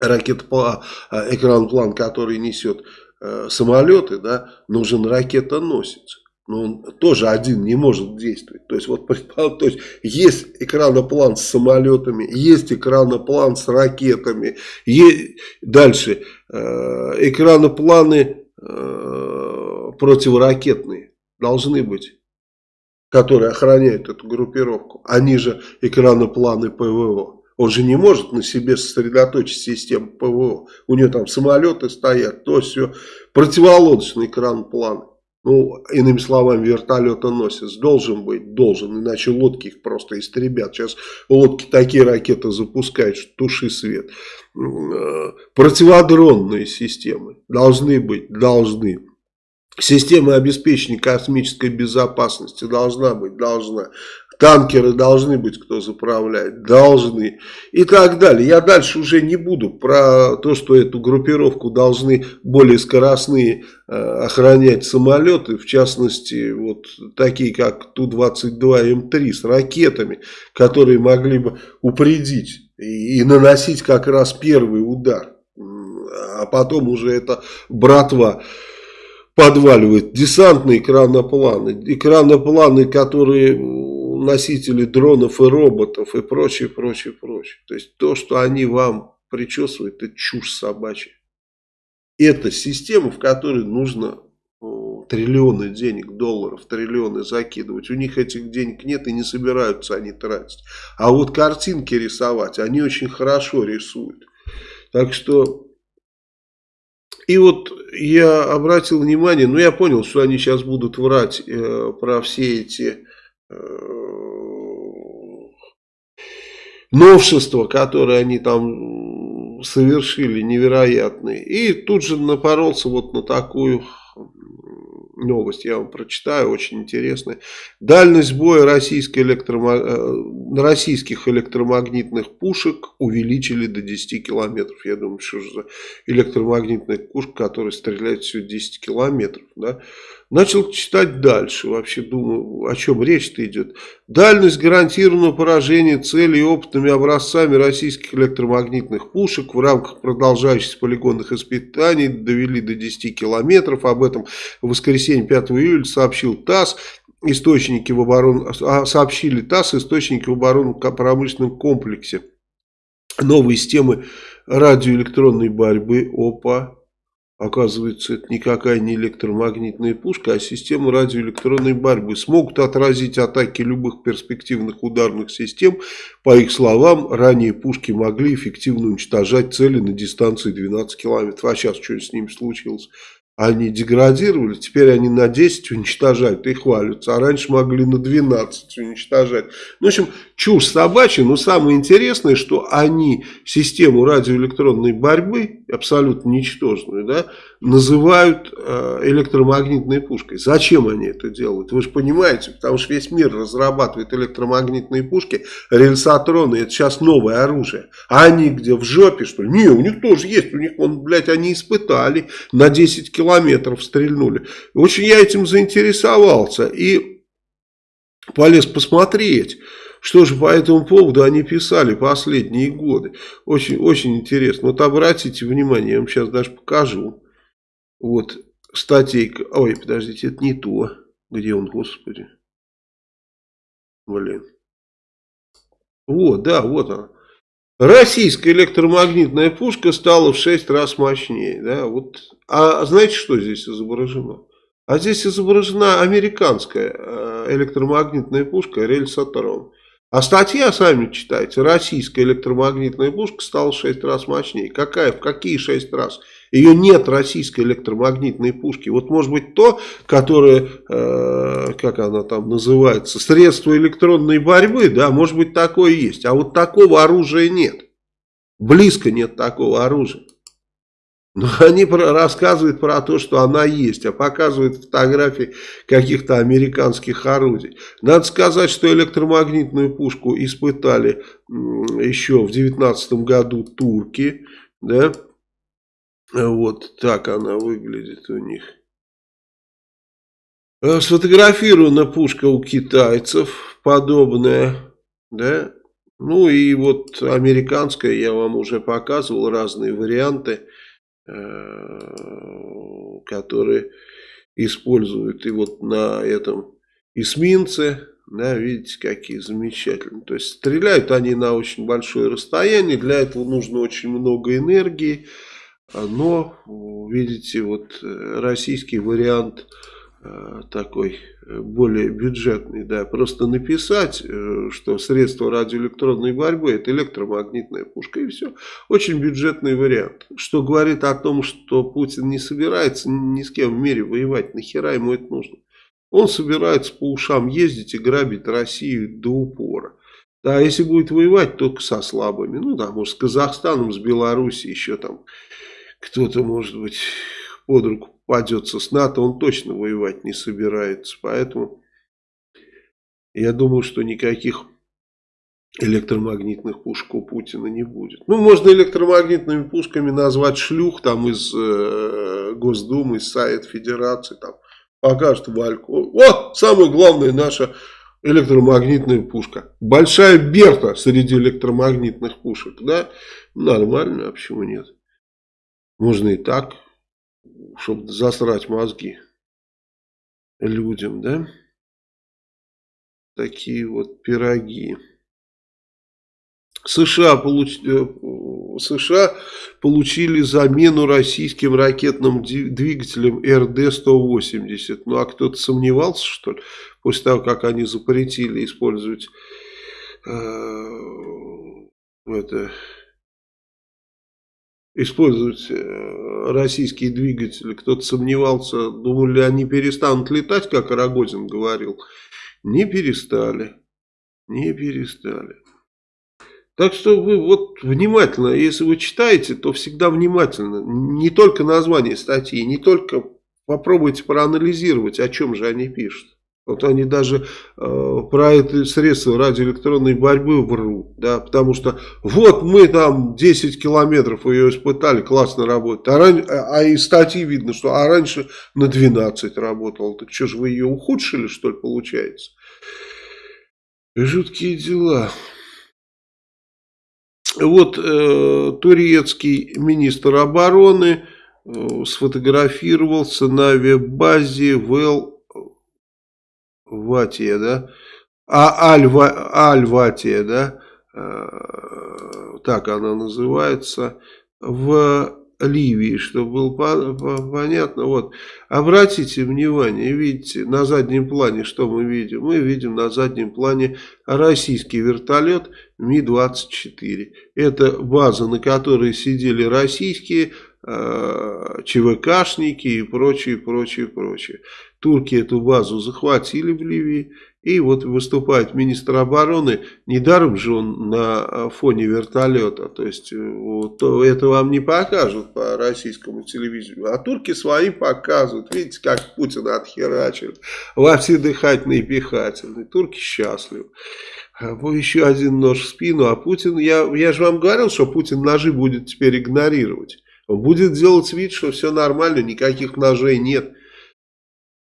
ракетоплан, а, экраноплан, который несет э, самолеты, да, нужен ракетоносец. Но он тоже один не может действовать. То есть, вот, *laughs* то есть, есть экраноплан с самолетами, есть экраноплан с ракетами. Есть, дальше, э, экранопланы э, противоракетные должны быть, которые охраняют эту группировку. Они же экранопланы ПВО. Он же не может на себе сосредоточить систему ПВО. У него там самолеты стоят, то все. Противолодочный экран плана. Ну, иными словами, вертолетоносец должен быть, должен, иначе лодки их просто истребят. Сейчас лодки такие ракеты запускают, что туши свет. Э, противодронные системы должны быть, должны. Система обеспечения космической безопасности должна быть, должна. Танкеры должны быть, кто заправляет, должны. И так далее. Я дальше уже не буду про то, что эту группировку должны более скоростные э, охранять самолеты. В частности, вот такие как Ту-22М3 с ракетами, которые могли бы упредить и, и наносить как раз первый удар. А потом уже это братва подваливает. Десантные экранопланы. Экранопланы, которые носители дронов и роботов и прочее, прочее, прочее. То есть то, что они вам причесывают, это чушь собачья. Это система, в которой нужно триллионы денег, долларов, триллионы закидывать. У них этих денег нет и не собираются они тратить. А вот картинки рисовать, они очень хорошо рисуют. Так что... И вот я обратил внимание, ну я понял, что они сейчас будут врать э, про все эти новшества, которые они там совершили, невероятные. И тут же напоролся вот на такую новость, я вам прочитаю, очень интересная. Дальность боя российской электромаг... Э, российских электромагнитных пушек увеличили до 10 километров. Я думаю, что же за электромагнитная пушка, которая стреляет всего 10 километров, да? Начал читать дальше, вообще думаю, о чем речь-то идет. Дальность гарантированного поражения целей опытными образцами российских электромагнитных пушек в рамках продолжающихся полигонных испытаний довели до 10 километров. Об этом в воскресенье 5 июля сообщил ТАСС. Источники в оборон... А, сообщили ТАСС, источники в оборонно-промышленном комплексе. Новые системы радиоэлектронной борьбы ОПА Оказывается, это никакая не электромагнитная пушка, а система радиоэлектронной борьбы. Смогут отразить атаки любых перспективных ударных систем. По их словам, ранее пушки могли эффективно уничтожать цели на дистанции 12 километров. А сейчас что с ними случилось? Они деградировали, теперь они на 10 уничтожают и хвалятся, а раньше могли на 12 уничтожать. Ну, в общем, чушь собачья, но самое интересное, что они систему радиоэлектронной борьбы, абсолютно ничтожную, да, называют э, электромагнитной пушкой. Зачем они это делают? Вы же понимаете, потому что весь мир разрабатывает электромагнитные пушки, рельсотроны, это сейчас новое оружие. А они где, в жопе что ли? Не, у них тоже есть, у них, он, блядь, они испытали, на 10 километров стрельнули. Очень я этим заинтересовался и полез посмотреть. Что же по этому поводу они писали последние годы? Очень, очень интересно. Вот обратите внимание, я вам сейчас даже покажу. Вот статейка. Ой, подождите, это не то. Где он, господи? Блин. Вот, да, вот она. Российская электромагнитная пушка стала в 6 раз мощнее. Да? Вот. А знаете, что здесь изображено? А здесь изображена американская э, электромагнитная пушка рельсотрон. А статья, сами читайте, российская электромагнитная пушка стала в 6 раз мощнее. Какая? В какие 6 раз? Ее нет российской электромагнитной пушки. Вот может быть то, которое, э, как она там называется, средство электронной борьбы, да, может быть такое есть. А вот такого оружия нет. Близко нет такого оружия. Но *laughs* они про, рассказывают про то, что она есть, а показывают фотографии каких-то американских орудий. Надо сказать, что электромагнитную пушку испытали еще в 19 году турки. Да? Вот так она выглядит у них. Э, сфотографирована пушка у китайцев, подобная. Да? Ну и вот американская, я вам уже показывал разные варианты. Э, которые используют и вот на этом эсминце, да, видите, какие замечательные. То есть стреляют они на очень большое расстояние, для этого нужно очень много энергии, но, видите, вот э, российский вариант такой э, более бюджетный, да, просто написать, э, что средство радиоэлектронной борьбы это электромагнитная пушка и все. Очень бюджетный вариант, что говорит о том, что Путин не собирается ни с кем в мире воевать, нахера ему это нужно. Он собирается по ушам ездить и грабить Россию до упора. Да, если будет воевать, только со слабыми. Ну да, может с Казахстаном, с Белоруссией еще там кто-то, может быть, под руку попадется с НАТО, он точно воевать не собирается. Поэтому я думаю, что никаких электромагнитных пушек у Путина не будет. Ну, можно электромагнитными пушками назвать шлюх там из э, Госдумы, из Совет Федерации, там покажет Вальку. Вот, самая главная наша электромагнитная пушка. Большая Берта среди электромагнитных пушек, да? Нормально, а почему нет? Можно и так чтобы засрать мозги людям, да? Такие вот пироги. США, получ... Э, США получили замену российским ракетным двигателям РД-180. Ну, а кто-то сомневался, что ли, после того, как они запретили использовать э, это использовать э, российские двигатели. Кто-то сомневался, думали, они перестанут летать, как Рогозин говорил. Не перестали. Не перестали. Так что вы вот внимательно, если вы читаете, то всегда внимательно. Не только название статьи, не только попробуйте проанализировать, о чем же они пишут. Вот они даже э, про это средство радиоэлектронной борьбы врут, да, потому что вот мы там 10 километров ее испытали, классно работает, а, ран... а, а из статьи видно, что а раньше на 12 работал, так что же вы ее ухудшили, что ли, получается? Жуткие дела. Вот э, турецкий министр обороны э, сфотографировался на веб-базе ВЛ Ватия, да? А Альва, Альватия, да? Э, так она называется. В Ливии, чтобы было по по понятно. Вот. Обратите внимание, видите, на заднем плане, что мы видим? Мы видим на заднем плане российский вертолет Ми-24. Это база, на которой сидели российские э, ЧВКшники и прочее, прочее, прочее. Турки эту базу захватили в Ливии. И вот выступает министр обороны, недаром же он на фоне вертолета, то есть вот, это вам не покажут по российскому телевидению, а турки свои показывают, видите, как Путин отхерачил во все дыхательные и пихательные, турки счастливы. Еще один нож в спину, а Путин, я, я же вам говорил, что Путин ножи будет теперь игнорировать, он будет делать вид, что все нормально, никаких ножей нет.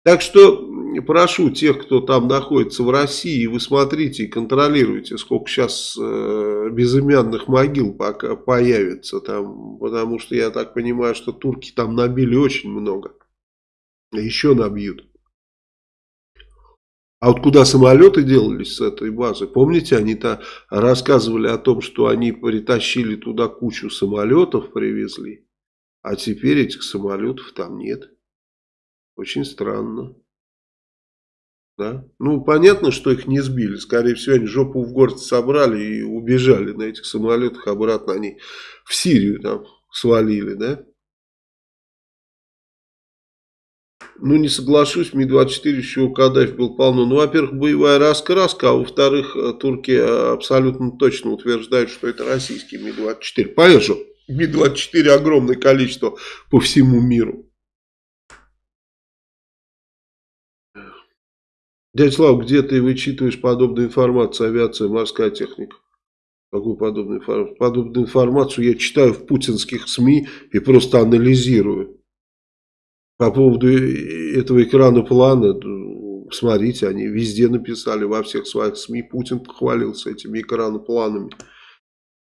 Так что прошу тех, кто там находится в России, вы смотрите и контролируйте, сколько сейчас э, безымянных могил пока появится там, потому что я так понимаю, что турки там набили очень много. Еще набьют. А вот куда самолеты делались с этой базы? Помните, они-то рассказывали о том, что они притащили туда кучу самолетов, привезли. А теперь этих самолетов там нет. Очень странно. Да? Ну, понятно, что их не сбили. Скорее всего, они жопу в город собрали и убежали на этих самолетах. Обратно они в Сирию там свалили, да? Ну, не соглашусь, Ми-24 еще у Каддафи был полно. Ну, во-первых, боевая раскраска, а во-вторых, э, турки э, абсолютно точно утверждают, что это российский Ми-24. Понятно, что Ми-24 огромное количество по всему миру. Дядя Слава, где ты вычитываешь подобную информацию, авиация, морская техника? Какую подобную информацию? Подобную информацию я читаю в путинских СМИ и просто анализирую. По поводу этого экрана плана, смотрите, они везде написали, во всех своих СМИ, Путин хвалился этими экранопланами. планами.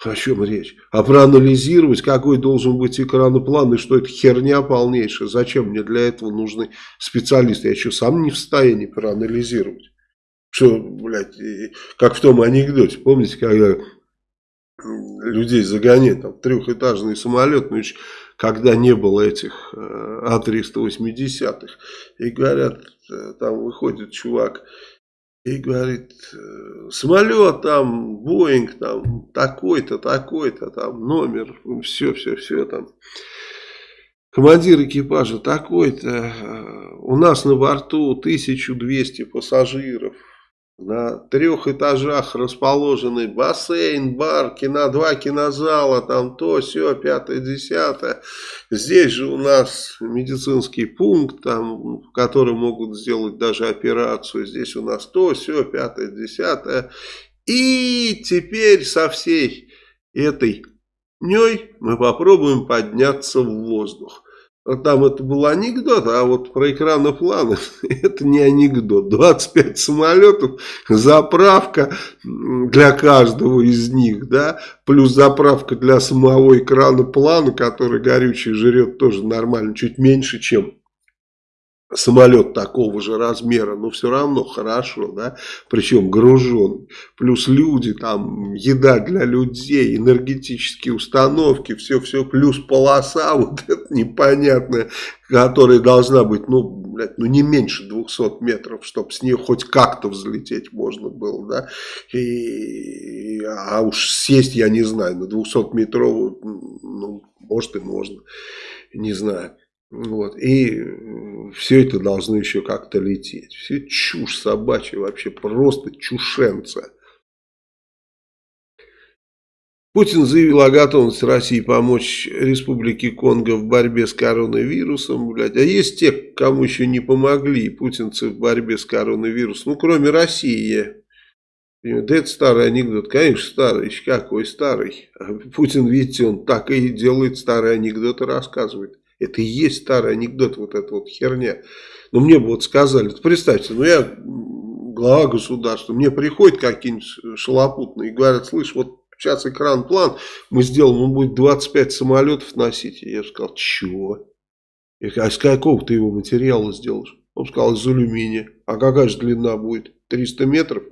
О чем речь? А проанализировать, какой должен быть экраноплан, и что это херня полнейшая. Зачем мне для этого нужны специалисты? Я еще сам не в состоянии проанализировать. Что, блядь, как в том анекдоте, помните, когда людей загоняют там трехэтажный самолет, ну, когда не было этих э, А380-х, и говорят, э, там выходит чувак и говорит, «Э, самолет там, Боинг там, такой-то, такой-то, там, номер, все, все, все там. Командир экипажа такой-то, э, у нас на борту 1200 пассажиров. На трех этажах расположены бассейн, бар, кино, два кинозала, там то, все, пятое, десятое. Здесь же у нас медицинский пункт, там, в могут сделать даже операцию. Здесь у нас то, все, пятое, десятое. И теперь со всей этой дней мы попробуем подняться в воздух. Там это был анекдот, а вот про экранопланы *laughs* это не анекдот. 25 самолетов, заправка для каждого из них, да, плюс заправка для самого экрана плана, который горючий жрет тоже нормально, чуть меньше, чем самолет такого же размера, но все равно хорошо, да, причем гружен, плюс люди, там, еда для людей, энергетические установки, все-все, плюс полоса *laughs* вот это непонятная, которая должна быть, ну, блядь, ну не меньше 200 метров, чтобы с нее хоть как-то взлететь можно было, да, и, а уж сесть, я не знаю, на 200 метровую, ну, может и можно, не знаю. Вот. И все это должно еще как-то лететь. Все чушь собачья, вообще просто чушенца. Путин заявил о готовности России помочь Республике Конго в борьбе с коронавирусом. Блядь. А есть те, кому еще не помогли путинцы в борьбе с коронавирусом. Ну, кроме России. Да это старый анекдот. Конечно, старый. Какой старый. А Путин, видите, он так и делает старые анекдоты, рассказывает. Это и есть старый анекдот, вот эта вот херня. Но мне бы вот сказали, представьте, ну я глава государства, мне приходят какие-нибудь шалопутные и говорят, слышь, вот сейчас экран-план мы сделаем, он будет 25 самолетов носить. Я сказал, чего? Я говорю, а из какого ты его материала сделаешь? Он сказал, из алюминия. А какая же длина будет? 300 метров?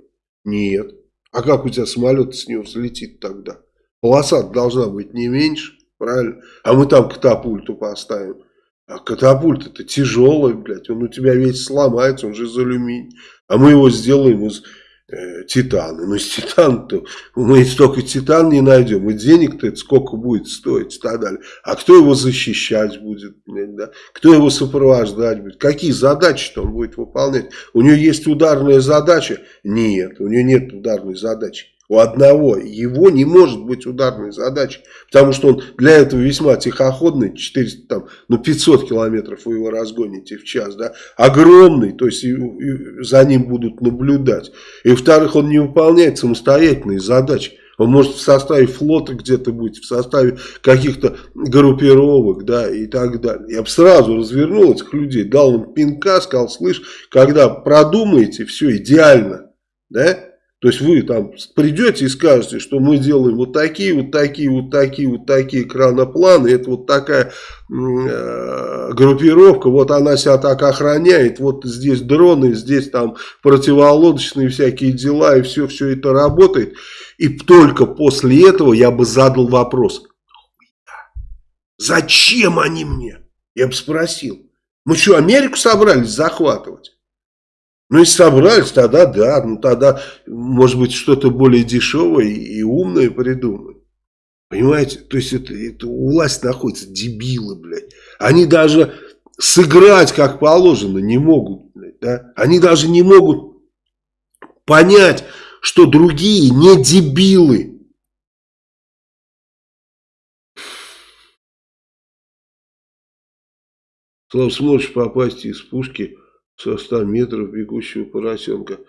Нет. А как у тебя самолет с него взлетит тогда? Полоса должна быть не меньше, правильно? А мы там катапульту поставим. А катапульт это тяжелый, блядь, он у тебя весь сломается, он же из алюминия. А мы его сделаем из э, титана. Ну, из титана-то мы столько титан не найдем. И денег-то сколько будет стоить и так далее. А кто его защищать будет? Да? Кто его сопровождать будет? Какие задачи-то он будет выполнять? У него есть ударная задача? Нет, у него нет ударной задачи. У одного его не может быть ударной задачи, потому что он для этого весьма тихоходный, 400, там, ну 500 километров вы его разгоните в час, да, огромный, то есть и, и за ним будут наблюдать. И во-вторых, он не выполняет самостоятельные задачи. Он может в составе флота где-то быть, в составе каких-то группировок, да, и так далее. Я бы сразу развернул этих людей, дал им пинка, сказал, слышь, когда продумаете, все идеально, да, то есть вы там придете и скажете, что мы делаем вот такие, вот такие, вот такие, вот такие экранопланы, это вот такая э, группировка, вот она себя так охраняет, вот здесь дроны, здесь там противолодочные всякие дела, и все, все это работает. И только после этого я бы задал вопрос, зачем они мне? Я бы спросил, мы что, Америку собрались захватывать? Ну, если собрались, тогда да, ну тогда, может быть, что-то более дешевое и умное придумают. Понимаете? То есть, это, это у власти находятся дебилы, блядь. Они даже сыграть как положено не могут, блядь, да? Они даже не могут понять, что другие не дебилы. Слав, сможешь попасть из пушки со 100 метров бегущего поросенка.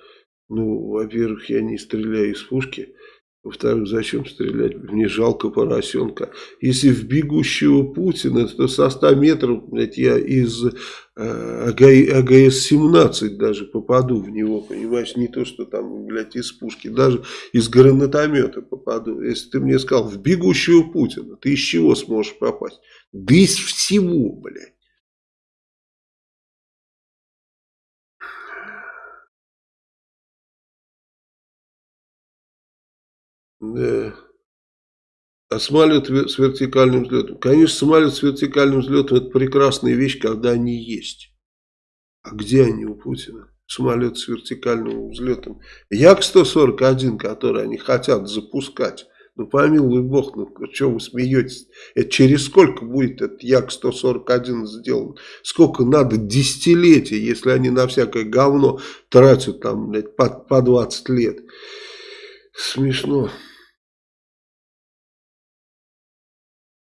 Ну, во-первых, я не стреляю из пушки. Во-вторых, зачем стрелять? Мне жалко поросенка. Если в бегущего Путина, то со 100 метров, блядь, я из э, АГС-17 даже попаду в него, понимаешь? Не то, что там, блядь, из пушки, даже из гранатомета попаду. Если ты мне сказал, в бегущего Путина, ты из чего сможешь попасть? Да из всего, блядь. Да. А самолет с вертикальным взлетом? Конечно, самолет с вертикальным взлетом это прекрасная вещь, когда они есть. А где они у Путина? Самолет с вертикальным взлетом. Як-141, который они хотят запускать. Ну, помилуй бог, ну, что вы смеетесь? Это через сколько будет этот Як-141 сделан? Сколько надо десятилетий, если они на всякое говно тратят там, блядь, по, по 20 лет? Смешно.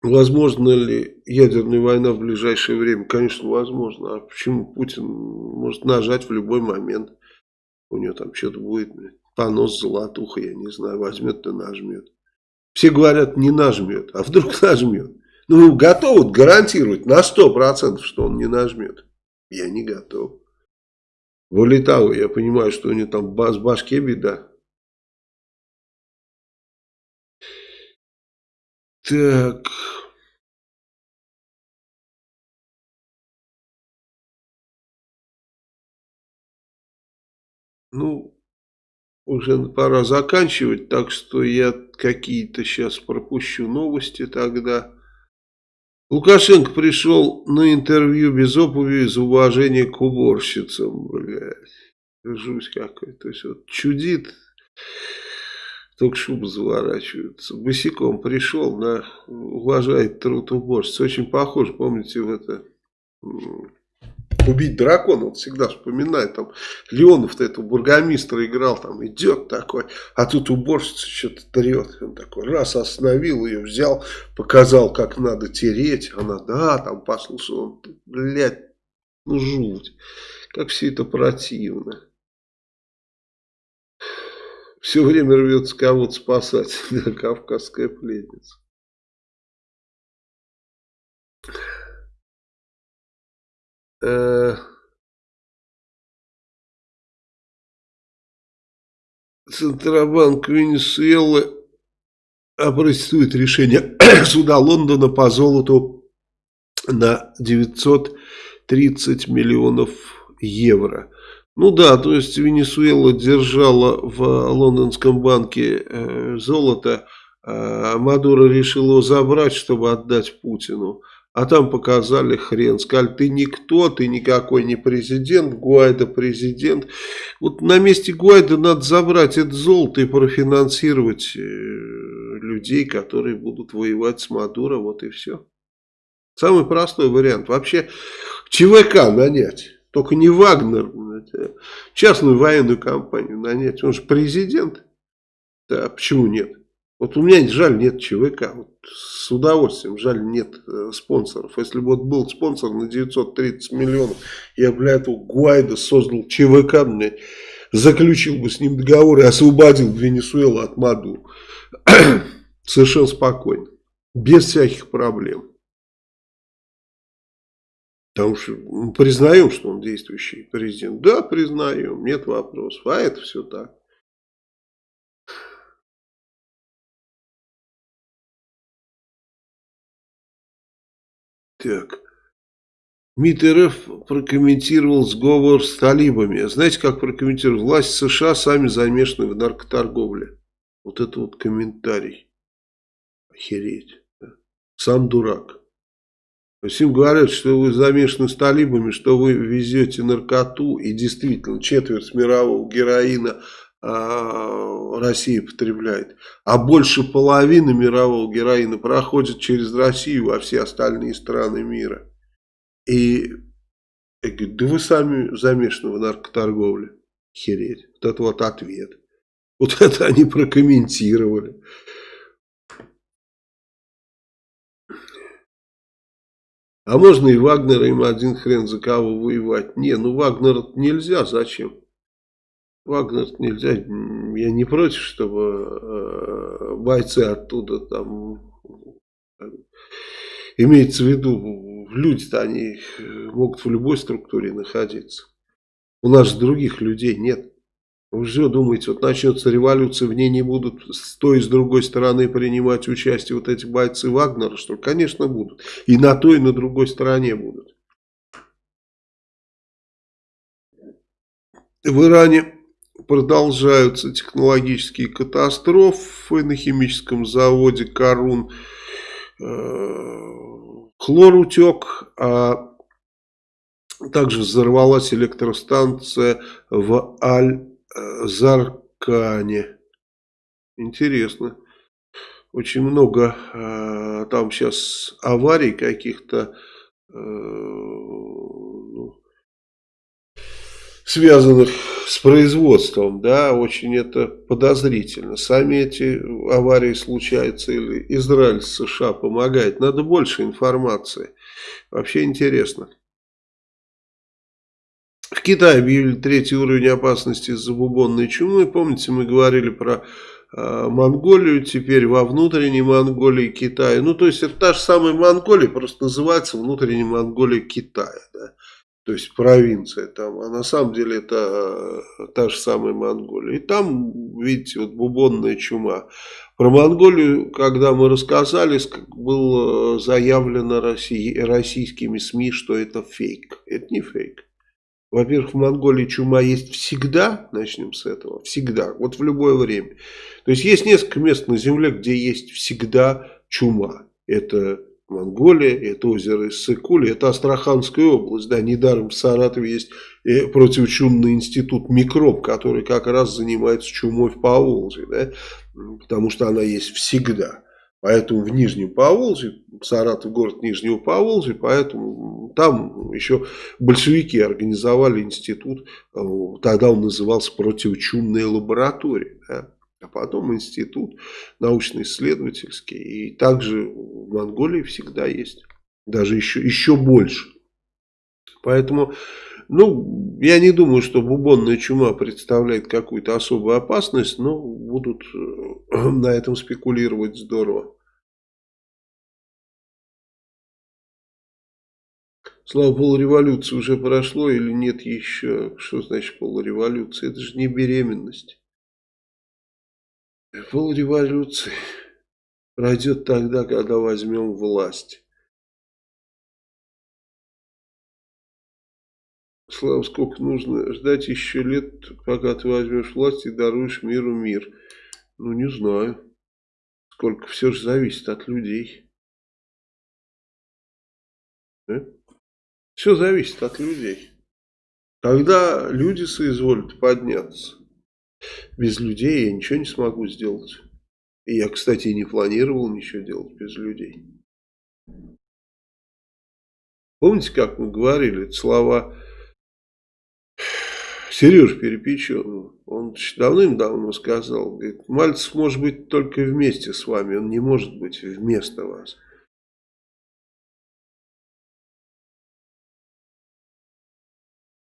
Возможно ли ядерная война в ближайшее время? Конечно, возможно. А почему Путин может нажать в любой момент? У него там что-то будет, понос золотуха, я не знаю, возьмет и нажмет. Все говорят, не нажмет, а вдруг *laughs* нажмет. Ну, готовы гарантировать на 100%, что он не нажмет. Я не готов. Вылетал, я понимаю, что у него там с башке беда. Так. Ну, уже пора заканчивать, так что я какие-то сейчас пропущу новости тогда. Лукашенко пришел на интервью без обуви из уважения к уборщицам, блядь. Жуть какой. То есть вот чудит только шубы заворачиваются. Босиком пришел, да, уважает труд уборщиц. Очень похож, помните, в это убить дракона, вот всегда вспоминает, там, Леонов-то этого бургомистра играл, там, идет такой, а тут уборщица что-то трет, он такой, раз остановил ее, взял, показал, как надо тереть, она, да, там, послушал, он, блядь, ну, жуть, как все это противно. Все время рвется кого-то спасать, *laughs* кавказская пленница. Э, Центробанк Венесуэлы опротестует решение *coughs* суда Лондона по золоту на 930 миллионов евро. Ну да, то есть Венесуэла держала в лондонском банке э, золото, а Мадуро решил его забрать, чтобы отдать Путину. А там показали хрен. Сказали, ты никто, ты никакой не президент, Гуайда президент. Вот на месте Гуайда надо забрать это золото и профинансировать э, людей, которые будут воевать с Мадуро, вот и все. Самый простой вариант. Вообще ЧВК нанять. Только не Вагнер, частную военную компанию нанять. Он же президент. Да, почему нет? Вот у меня жаль нет ЧВК. Вот с удовольствием жаль нет э, спонсоров. Если бы вот был спонсор на 930 миллионов, я, бля, этого Гуайда создал ЧВК, блядь, заключил бы с ним договор и освободил Венесуэлу от Маду. *clears throat* Совершенно спокойно. Без всяких проблем. Потому что признаем, что он действующий президент. Да, признаем, нет вопросов. А это все так. Так. МИД РФ прокомментировал сговор с талибами. Знаете, как прокомментировал? Власть США сами замешаны в наркоторговле. Вот это вот комментарий. Охереть. Сам дурак. Им говорят, что вы замешаны с талибами, что вы везете наркоту. И действительно, четверть мирового героина а, Россия потребляет. А больше половины мирового героина проходит через Россию во все остальные страны мира. И я говорю, да вы сами замешаны в наркоторговле. Хереть. Вот это вот ответ. Вот это они прокомментировали. А можно и Вагнера им один хрен за кого воевать. Не, ну Вагнера нельзя, зачем? Вагнер нельзя, я не против, чтобы э, бойцы оттуда там, имеется в виду, люди-то они могут в любой структуре находиться. У нас же других людей нет. Вы же думаете, вот начнется революция, в ней не будут с той и с другой стороны принимать участие вот эти бойцы Вагнера, что Конечно, будут. И на той, и на другой стороне будут. В Иране продолжаются технологические катастрофы на химическом заводе Карун. Э, хлор утек, а также взорвалась электростанция в Аль-Заркане. Интересно. Очень много э, там сейчас аварий каких-то э, ну, связанных с производством, да, очень это подозрительно. Сами эти аварии случаются или Израиль США помогает. Надо больше информации. Вообще интересно. Китае объявили третий уровень опасности из-за бубонной чумы. Помните, мы говорили про э, Монголию, теперь во внутренней Монголии Китая. Ну, то есть, это та же самая Монголия, просто называется внутренняя Монголия Китая. Да? то есть провинция там, а на самом деле это э, та же самая Монголия. И там, видите, вот бубонная чума. Про Монголию, когда мы рассказали, было заявлено России, российскими СМИ, что это фейк. Это не фейк. Во-первых, в Монголии чума есть всегда, начнем с этого, всегда, вот в любое время. То есть есть несколько мест на Земле, где есть всегда чума. Это Монголия, это озеро Иссык-Куль, это Астраханская область. Да, недаром в Саратове есть э, противочумный институт микроб, который как раз занимается чумой в Поволжье, да, потому что она есть всегда. Поэтому в Нижнем Поволжье, Саратов город Нижнего Поволжья, поэтому там еще большевики организовали институт, э, тогда он назывался противочумная лаборатория, да, а потом институт научно-исследовательский, и также в Монголии всегда есть, даже еще, еще больше. Поэтому, ну, я не думаю, что бубонная чума представляет какую-то особую опасность, но будут э, *clears throat* на этом спекулировать здорово. Слава полуреволюции уже прошло или нет еще? Что значит полуреволюция? Это же не беременность. Полуреволюция пройдет тогда, когда возьмем власть. Слава, сколько нужно ждать еще лет, пока ты возьмешь власть и даруешь миру мир? Ну, не знаю. Сколько все же зависит от людей. Да? Все зависит от людей. Когда люди соизволят подняться, без людей я ничего не смогу сделать. И я, кстати, не планировал ничего делать без людей. Помните, как мы говорили, слова Сереж Перепеченного, он давным-давно сказал, говорит, Мальцев может быть только вместе с вами, он не может быть вместо вас.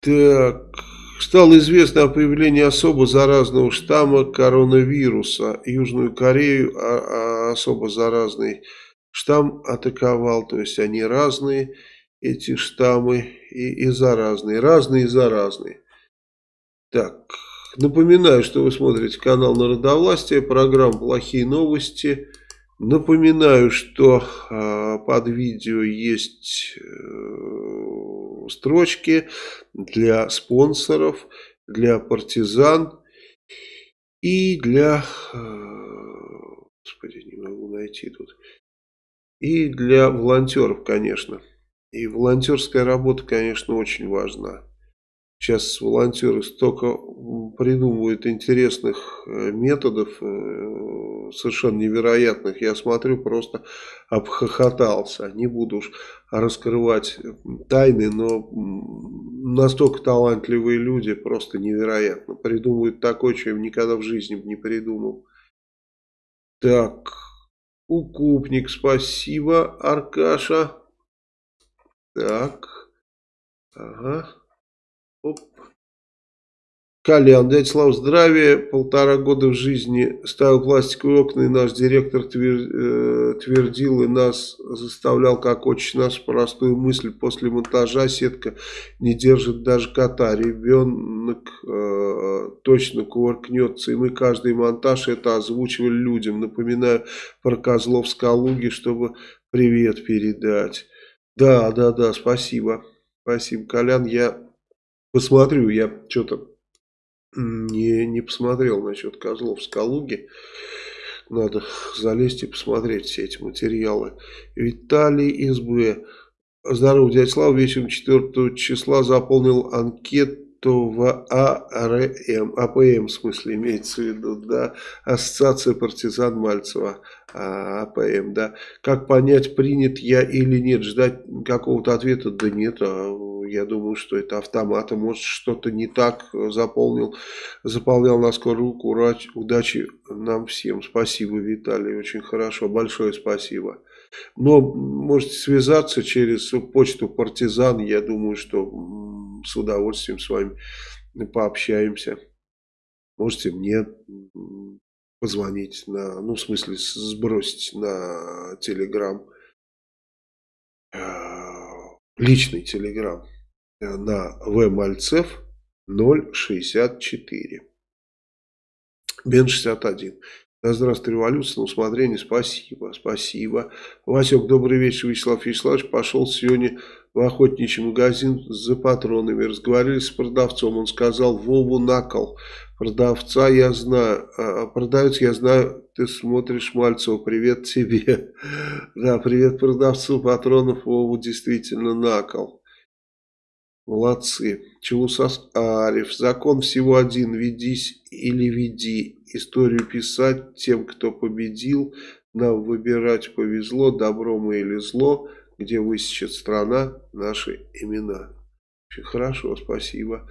Так, стало известно о появлении особо заразного штамма коронавируса. Южную Корею а, а особо заразный штамм атаковал, то есть они разные, эти штаммы, и, и заразные, разные и заразные. Так, напоминаю, что вы смотрите канал Народовластия, программа «Плохие новости». Напоминаю, что э, под видео есть э, строчки для спонсоров, для партизан и для... Э, господи, не могу найти тут. И для волонтеров, конечно. И волонтерская работа, конечно, очень важна. Сейчас волонтеры столько придумывают интересных э, методов, э, совершенно невероятных. Я смотрю, просто обхохотался. Не буду уж раскрывать тайны, но настолько талантливые люди, просто невероятно. Придумывают такое, что я никогда в жизни не придумал. Так, укупник, спасибо, Аркаша. Так, ага. Оп. Колян, дядя Слава, здравия. Полтора года в жизни ставил пластиковые окна, и наш директор э, твердил и нас заставлял, как очень нас, простую мысль. После монтажа сетка не держит даже кота. Ребенок э, точно кувыркнется. И мы каждый монтаж это озвучивали людям. Напоминаю про козлов с Калуги, чтобы привет передать. Да, да, да, спасибо. Спасибо, Колян. Я Посмотрю, я что-то не, не посмотрел насчет козлов с Калуги. Надо залезть и посмотреть все эти материалы. Виталий СБ. Здорово, дядя Слава. Вечером 4 числа заполнил анкету в АРМ. АПМ, в смысле, имеется в виду, да. Ассоциация партизан Мальцева. А, АПМ, да. Как понять, принят я или нет? Ждать какого-то ответа? Да нет, а я думаю, что это автомата. Может, что-то не так заполнил, заполнял на скорую руку. Удачи нам всем. Спасибо, Виталий. Очень хорошо. Большое спасибо. Но можете связаться через почту партизан. Я думаю, что с удовольствием с вами пообщаемся. Можете мне позвонить на, ну, в смысле, сбросить на Телеграм, личный Телеграм. Э, на вмальцев 064. Бен 61. Да здравствуй, революция, на усмотрение, спасибо, спасибо. Васек, добрый вечер, Вячеслав Вячеславович, пошел сегодня в охотничий магазин за патронами, разговаривали с продавцом, он сказал, Вову накол, продавца я знаю, а продавец я знаю, ты смотришь Мальцева, привет тебе. *laughs* Да, привет продавцу патронов, Вову действительно накол. Молодцы. Челусас Ариф. Закон всего один. Ведись или веди. Историю писать тем, кто победил. нам выбирать повезло, добро мы или зло, где высечет страна наши имена. Очень хорошо, спасибо.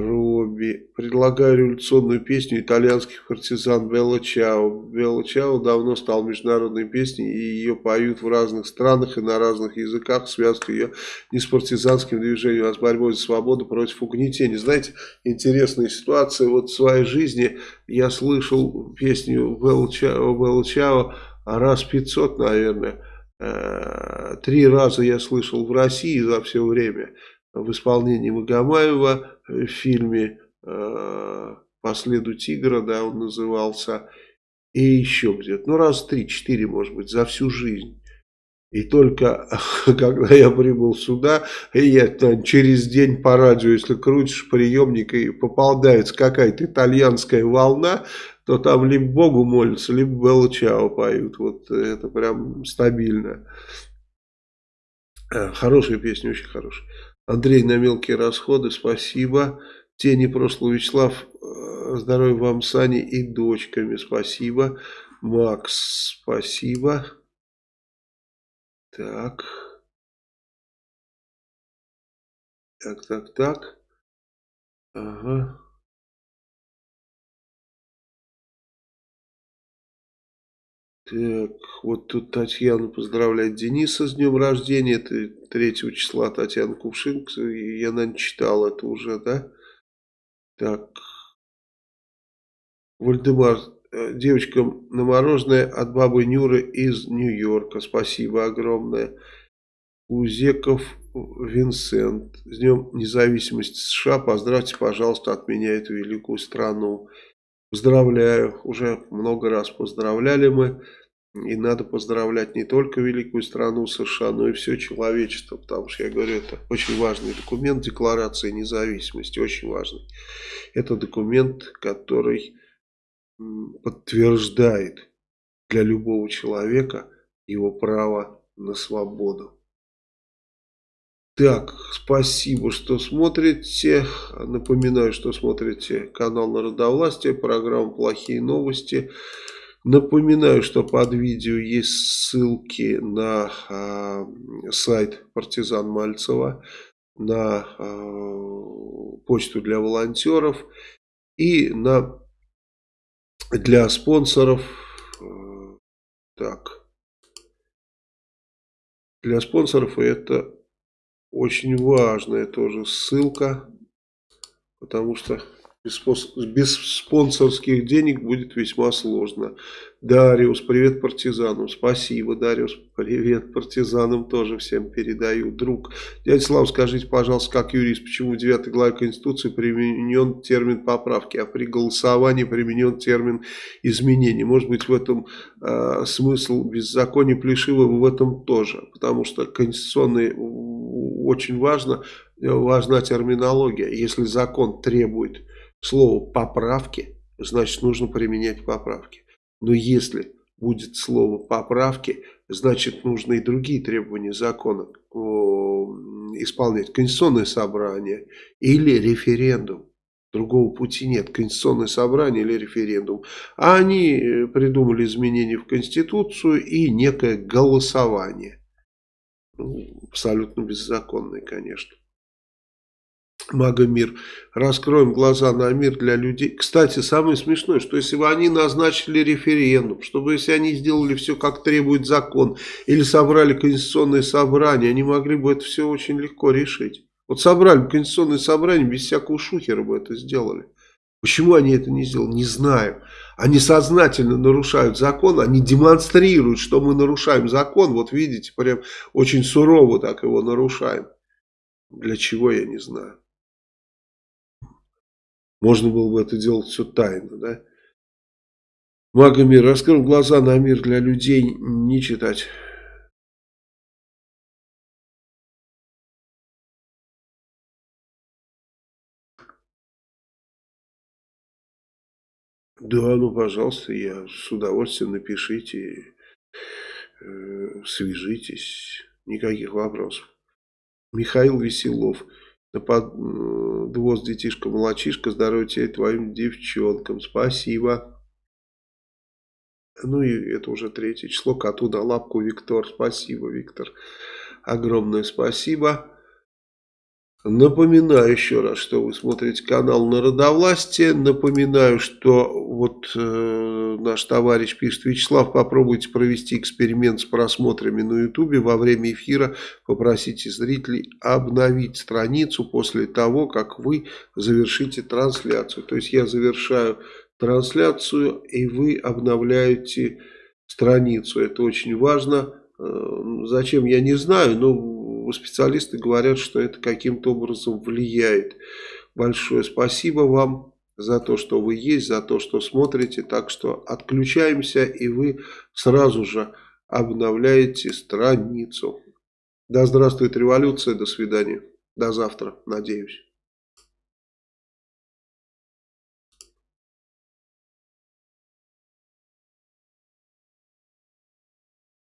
Робби. Предлагаю революционную песню итальянских партизан Белла Чао. Белла Чао давно стал международной песней, и ее поют в разных странах и на разных языках, связывают ее не с партизанским движением, а с борьбой за свободу против угнетения. Знаете, интересная ситуация. Вот в своей жизни я слышал песню Белла Чао, Белла Чао раз 500, наверное. Э, три раза я слышал в России за все время в исполнении Магомаева в фильме э, «По следу тигра», да, он назывался, и еще где-то, ну раз три-четыре, может быть, за всю жизнь. И только *laughs* когда я прибыл сюда, и я там, через день по радио, если крутишь приемник и попадается какая-то итальянская волна, то там либо Богу молятся, либо Белла поют. Вот это прям стабильно. Э, хорошая песня, очень хорошая. Андрей на мелкие расходы, спасибо. Тени прошлого Вячеслав, э, здоровья вам с Аней и дочками, спасибо. Макс, спасибо. Так. Так, так, так. Ага. Так, вот тут Татьяна поздравляет Дениса с днем рождения. Это 3 числа Татьяна Кувшинг. Я, наверное, читал это уже, да? Так. Вальдемар, э, девочкам на мороженое от бабы Нюры из Нью-Йорка. Спасибо огромное. Узеков Винсент. С Днем независимости США. Поздравьте, пожалуйста, от меня эту великую страну. Поздравляю. Уже много раз поздравляли мы. И надо поздравлять не только великую страну США, но и все человечество, потому что, я говорю, это очень важный документ, Декларация независимости, очень важный. Это документ, который подтверждает для любого человека его право на свободу. Так, спасибо, что смотрите. Напоминаю, что смотрите канал Народовластия, программу «Плохие новости». Напоминаю, что под видео есть ссылки на э, сайт Партизан Мальцева, на э, почту для волонтеров и на для спонсоров. Э, так. Для спонсоров это очень важная тоже ссылка, потому что без спонсорских денег будет весьма сложно. Дариус, привет партизанам. Спасибо, Дариус. Привет партизанам тоже всем передаю. Друг. Дядя Слав, скажите, пожалуйста, как юрист, почему в 9 главе Конституции применен термин поправки, а при голосовании применен термин изменений? Может быть, в этом э, смысл беззакония Плешивого в этом тоже. Потому что конституционный очень важно, важна терминология. Если закон требует слово «поправки», значит нужно применять поправки. Но если будет слово «поправки», значит нужно и другие требования закона исполнять. Конституционное собрание или референдум. Другого пути нет. Конституционное собрание или референдум. А они э, придумали изменения в Конституцию и некое голосование. Ну, абсолютно беззаконное, конечно. Магомир. Раскроем глаза на мир для людей. Кстати, самое смешное, что если бы они назначили референдум, чтобы если они сделали все, как требует закон, или собрали конституционное собрание, они могли бы это все очень легко решить. Вот собрали бы конституционное собрание, без всякого шухера бы это сделали. Почему они это не сделали, не знаю. Они сознательно нарушают закон, они демонстрируют, что мы нарушаем закон. Вот видите, прям очень сурово так его нарушаем. Для чего, я не знаю. Можно было бы это делать все тайно, да? Магомир, раскрыл глаза на мир для людей, не читать. Да, ну, пожалуйста, я с удовольствием напишите, э, свяжитесь, никаких вопросов. Михаил Веселов. На подвоз детишка-молочишка, здоровья тебе твоим девчонкам. Спасибо. Ну и это уже третье число. Коту на лапку Виктор. Спасибо, Виктор. Огромное спасибо. Напоминаю еще раз, что вы смотрите канал Народовластие. Напоминаю, что вот э, наш товарищ пишет, Вячеслав, попробуйте провести эксперимент с просмотрами на ютубе во время эфира. Попросите зрителей обновить страницу после того, как вы завершите трансляцию. То есть я завершаю трансляцию и вы обновляете страницу. Это очень важно. Э, зачем, я не знаю, но специалисты говорят, что это каким-то образом влияет. Большое спасибо вам за то, что вы есть, за то, что смотрите. Так что отключаемся, и вы сразу же обновляете страницу. Да здравствует революция, до свидания. До завтра, надеюсь.